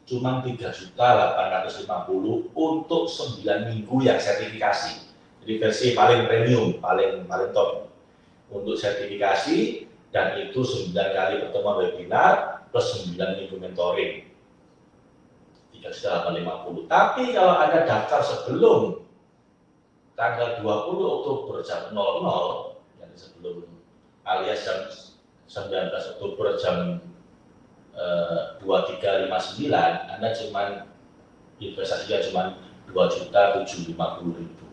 Cuma 3 juta 850 untuk 9 minggu yang sertifikasi. Jadi versi paling premium, paling paling top. Untuk sertifikasi dan itu 9 kali pertemuan webinar plus 9 minggu mentoring. Tidak sudah 50. Tapi kalau ada daftar sebelum tanggal 20 Oktober jam 00, yang sebelum alias jam 19 Oktober jam 2359, Anda cuma investasinya cuma 2 juta 750 ribu.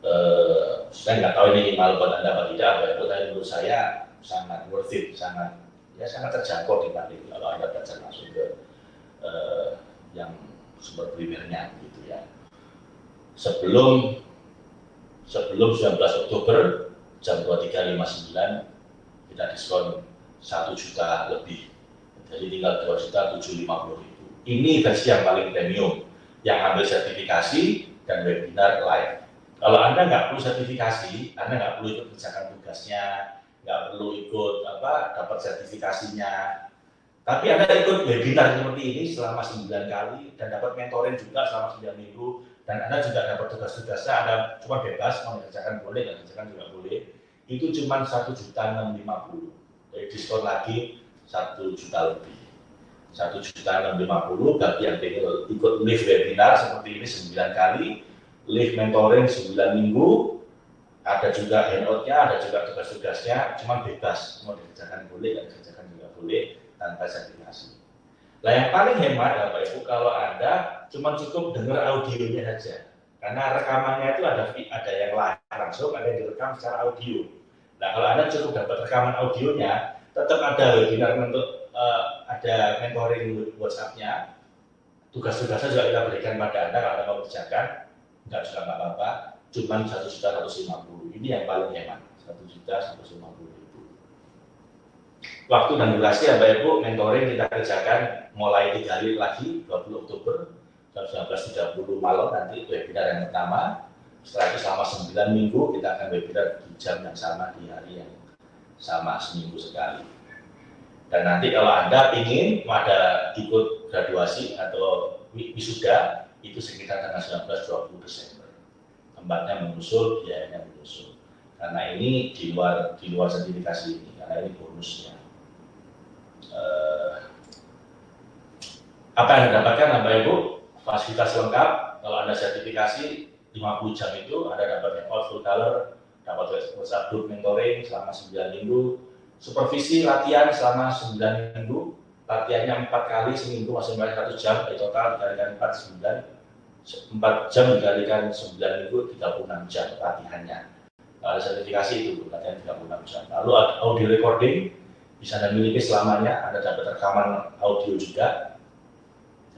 Eh, saya nggak tahu ini malu buat anda apa tidak, tapi menurut saya sangat worth it, sangat ya sangat terjangkau dibanding kalau anda belajar langsung ke uh, yang sumber primernya gitu ya. Sebelum sebelum 19 Oktober jam 23.59 kita diskon satu juta lebih. Jadi tinggal dua juta tujuh lima puluh ribu. Ini versi yang paling premium, yang ambil sertifikasi dan webinar live. Kalau Anda nggak perlu sertifikasi, Anda nggak perlu ikut kerjakan tugasnya, nggak perlu ikut apa dapat sertifikasinya. Tapi Anda ikut webinar seperti ini selama 9 kali dan dapat mentoring juga selama 9 minggu dan Anda juga dapat tugas-tugasnya, Anda cuma bebas mau kerjakan boleh, dan kerjakan juga boleh. Itu cuma satu juta enam lima puluh. Diskon lagi satu juta lebih. Satu juta enam lima puluh bagi yang ingin ikut live webinar seperti ini 9 kali, live mentoring 9 minggu, ada juga handoutnya, ada juga tugas-tugasnya, cuma bebas mau dikerjakan boleh, dan dikerjakan juga boleh tanpa sertifikasi. Nah yang paling hemat Bapak Ibu kalau Anda cuma cukup dengar audionya saja. Karena rekamannya itu ada ada yang live langsung, ada yang direkam secara audio. Nah kalau Anda cukup dapat rekaman audionya, tetap ada webinar untuk uh, ada mentoring WhatsApp-nya. Tugas-tugasnya juga kita berikan pada Anda kalau Anda mau kerjakan, enggak juga nggak apa-apa. Juta seratus lima puluh. Ini yang paling hemat, satu juta seratus lima puluh waktu dan durasi ya Bapak Ibu mentoring kita kerjakan mulai tiga hari lagi 20 Oktober jam 19.30 malam nanti webinar yang pertama setelah itu selama 9 minggu kita akan webinar di jam yang sama di hari yang sama seminggu sekali. Dan nanti kalau Anda ingin ada ikut graduasi atau wisuda itu sekitar tanggal 19-20 Desember. Tempatnya menyusul, biayanya menyusul. Karena ini di luar di luar sertifikasi ini karena ini bonusnya. Eh, apa yang didapatkan Bapak Ibu? Fasilitas lengkap. Kalau Anda sertifikasi 50 jam itu Anda dapat hangout full color dapat WhatsApp group mentoring selama 9 minggu. Supervisi latihan selama 9 minggu latihannya 4 kali seminggu masing-masing 1 jam di total dikalikan 4 9 4 jam dikalikan 9 minggu 36 jam latihannya. Ada sertifikasi itu latihan 36 jam. Lalu audio recording bisa Anda miliki selamanya, Anda dapat rekaman audio juga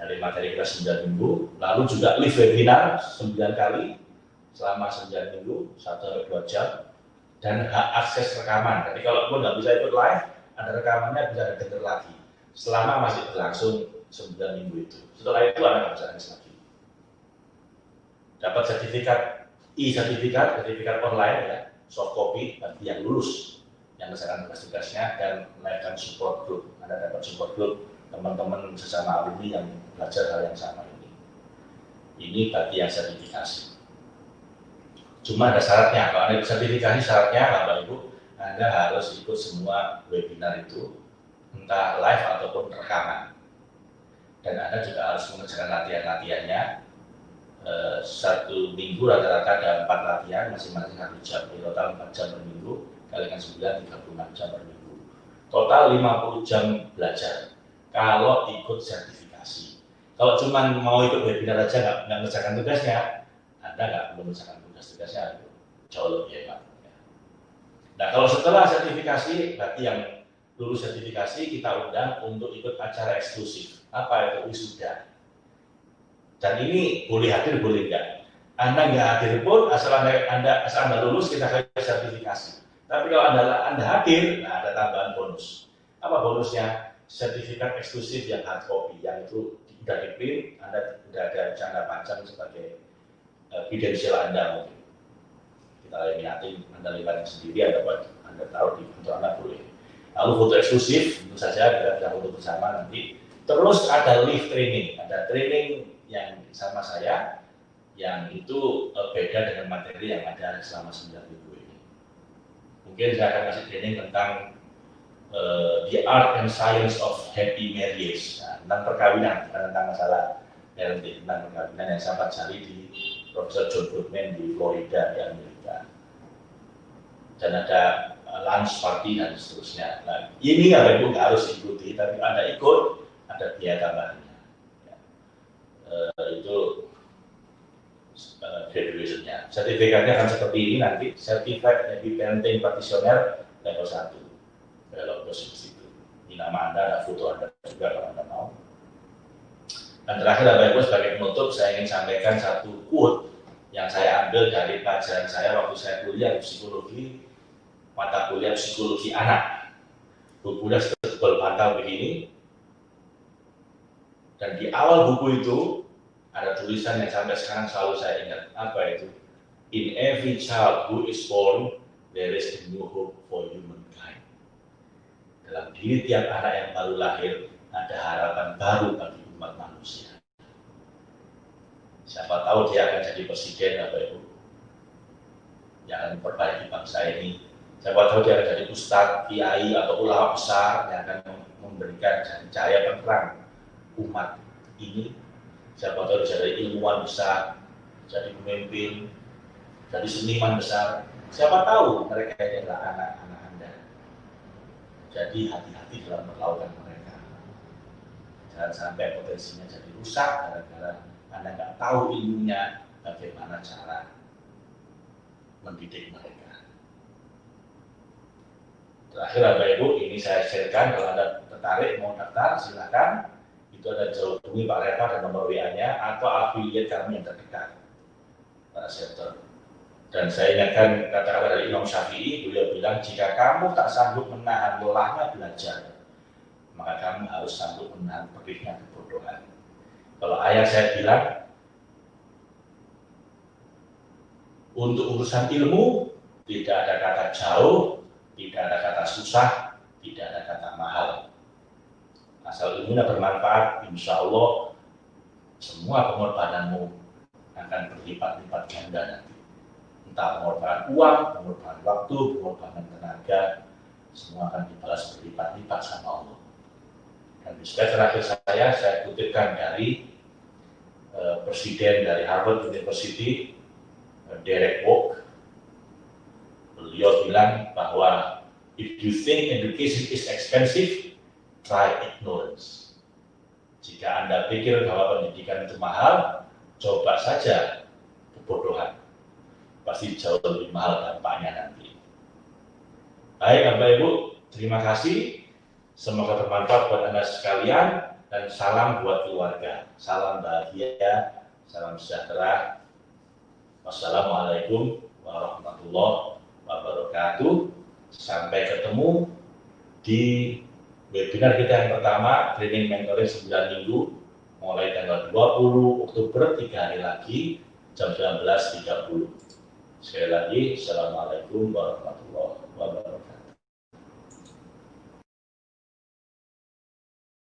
dari materi kita 9 minggu, lalu juga live webinar 9 kali selama 9 minggu, 1 2 jam, dan hak akses rekaman. Jadi kalau pun nggak bisa ikut live, ada rekamannya bisa ada denger lagi, selama masih berlangsung 9 minggu itu. Setelah itu bisa akses lagi. Dapat sertifikat, e-sertifikat, sertifikat online ya, soft copy bagi yang lulus yang mengerjakan tugas-tugasnya dan menaikkan support group. Anda dapat support group teman-teman sesama alumni yang belajar hal yang sama ini. Ini bagi yang sertifikasi. Cuma ada syaratnya, kalau Anda sertifikasi syaratnya Bapak Ibu, Anda harus ikut semua webinar itu, entah live ataupun rekaman. Dan Anda juga harus mengerjakan latihan-latihannya, eh, satu minggu rata-rata ada empat latihan, masing-masing satu jam, total empat jam per minggu kalikan 9, 36 jam per minggu. Total 50 jam belajar kalau ikut sertifikasi. Kalau cuma mau ikut webinar aja nggak, mengerjakan tugasnya, Anda nggak perlu mengerjakan tugas-tugasnya, jauh lebih hebat. Nah kalau setelah sertifikasi, berarti yang lulus sertifikasi kita undang untuk ikut acara eksklusif. Apa itu wisuda? Dan ini boleh hadir, boleh enggak. Anda nggak hadir pun, asal anda, anda, asal anda lulus, kita kasih sertifikasi. Tapi kalau Anda, anda hadir, nah ada tambahan bonus. Apa bonusnya? Sertifikat eksklusif yang hard copy, yang itu sudah di print, Anda sudah ada jangka panjang sebagai uh, Anda mungkin. Kita lihatin, Anda lihat sendiri, Anda buat, Anda taruh di kantor Anda boleh. Lalu foto eksklusif, tentu saja kita bisa foto bersama nanti. Terus ada live training, ada training yang sama saya, yang itu uh, beda dengan materi yang ada selama 9 minggu mungkin saya akan kasih training tentang uh, the art and science of happy marriage. Nah, tentang perkawinan tentang masalah parenting tentang perkawinan yang saya pelajari di Profesor John Goodman di Florida di Amerika dan ada uh, lunch party dan seterusnya. Nah ini ya ibu nggak harus ikuti tapi anda ikut ada biaya tambahannya. Ya. uh, itu graduationnya. Sertifikatnya akan seperti ini nanti, Certified Happy Parenting Practitioner level 1, level posisi itu. Ini nama Anda, ada foto Anda juga kalau Anda mau. Dan terakhir Bapak Ibu sebagai penutup, saya ingin sampaikan satu quote yang saya ambil dari pelajaran saya waktu saya kuliah psikologi, mata kuliah psikologi anak. bukunya setebal bantal begini, dan di awal buku itu ada tulisan yang sampai sekarang selalu saya ingat. Apa itu? In every child who is born, there is a new hope for humankind. Dalam diri tiap anak yang baru lahir, ada harapan baru bagi umat manusia. Siapa tahu dia akan jadi presiden, Bapak Ibu. Yang akan memperbaiki bangsa ini. Siapa tahu dia akan jadi ustadz, kiai, atau ulama besar yang akan memberikan cahaya penerang umat ini siapa tahu bisa jadi ilmuwan besar jadi pemimpin jadi seniman besar siapa tahu mereka ini adalah anda jadi hati-hati dalam melakukan mereka. Jangan sampai potensinya jadi rusak gara-gara anda nggak tahu ilmunya bagaimana cara mendidik mereka. Terakhir Bapak Ibu ini saya sharekan. Kalau Anda tertarik mau daftar silakan. Itu ada jauh hubungi Pak Reva dan nomor WA-nya atau afiliat kami yang terdekat. Pak Shelter. Dan saya ingatkan kata-kata dari Imam Syafi'i, beliau bilang, jika kamu tak sanggup menahan lelahnya belajar, maka kamu harus sanggup menahan perihnya kebodohan. Kalau ayah saya bilang, untuk urusan ilmu, tidak ada kata jauh, tidak ada kata susah, tidak ada kata mahal asal ilmunya bermanfaat, insya Allah semua pengorbananmu akan berlipat-lipat ganda nanti. Entah pengorbanan uang, pengorbanan waktu, pengorbanan tenaga, semua akan dibalas berlipat-lipat sama Allah. Dan di slide terakhir saya, saya kutipkan dari uh, Presiden dari Harvard University, uh, Derek Walk. Beliau bilang bahwa if you think education is expensive, try ignorance. Jika Anda pikir bahwa pendidikan itu mahal, coba saja kebodohan. Pasti jauh lebih mahal dampaknya nanti. Baik Bapak Ibu, terima kasih. Semoga bermanfaat buat Anda sekalian dan salam buat keluarga. Salam bahagia, salam sejahtera. Wassalamualaikum warahmatullahi wabarakatuh. Sampai ketemu di webinar kita yang pertama, training mentoring 9 minggu, mulai tanggal 20 Oktober, 3 hari lagi, jam 19.30. Sekali lagi, Assalamualaikum warahmatullahi wabarakatuh.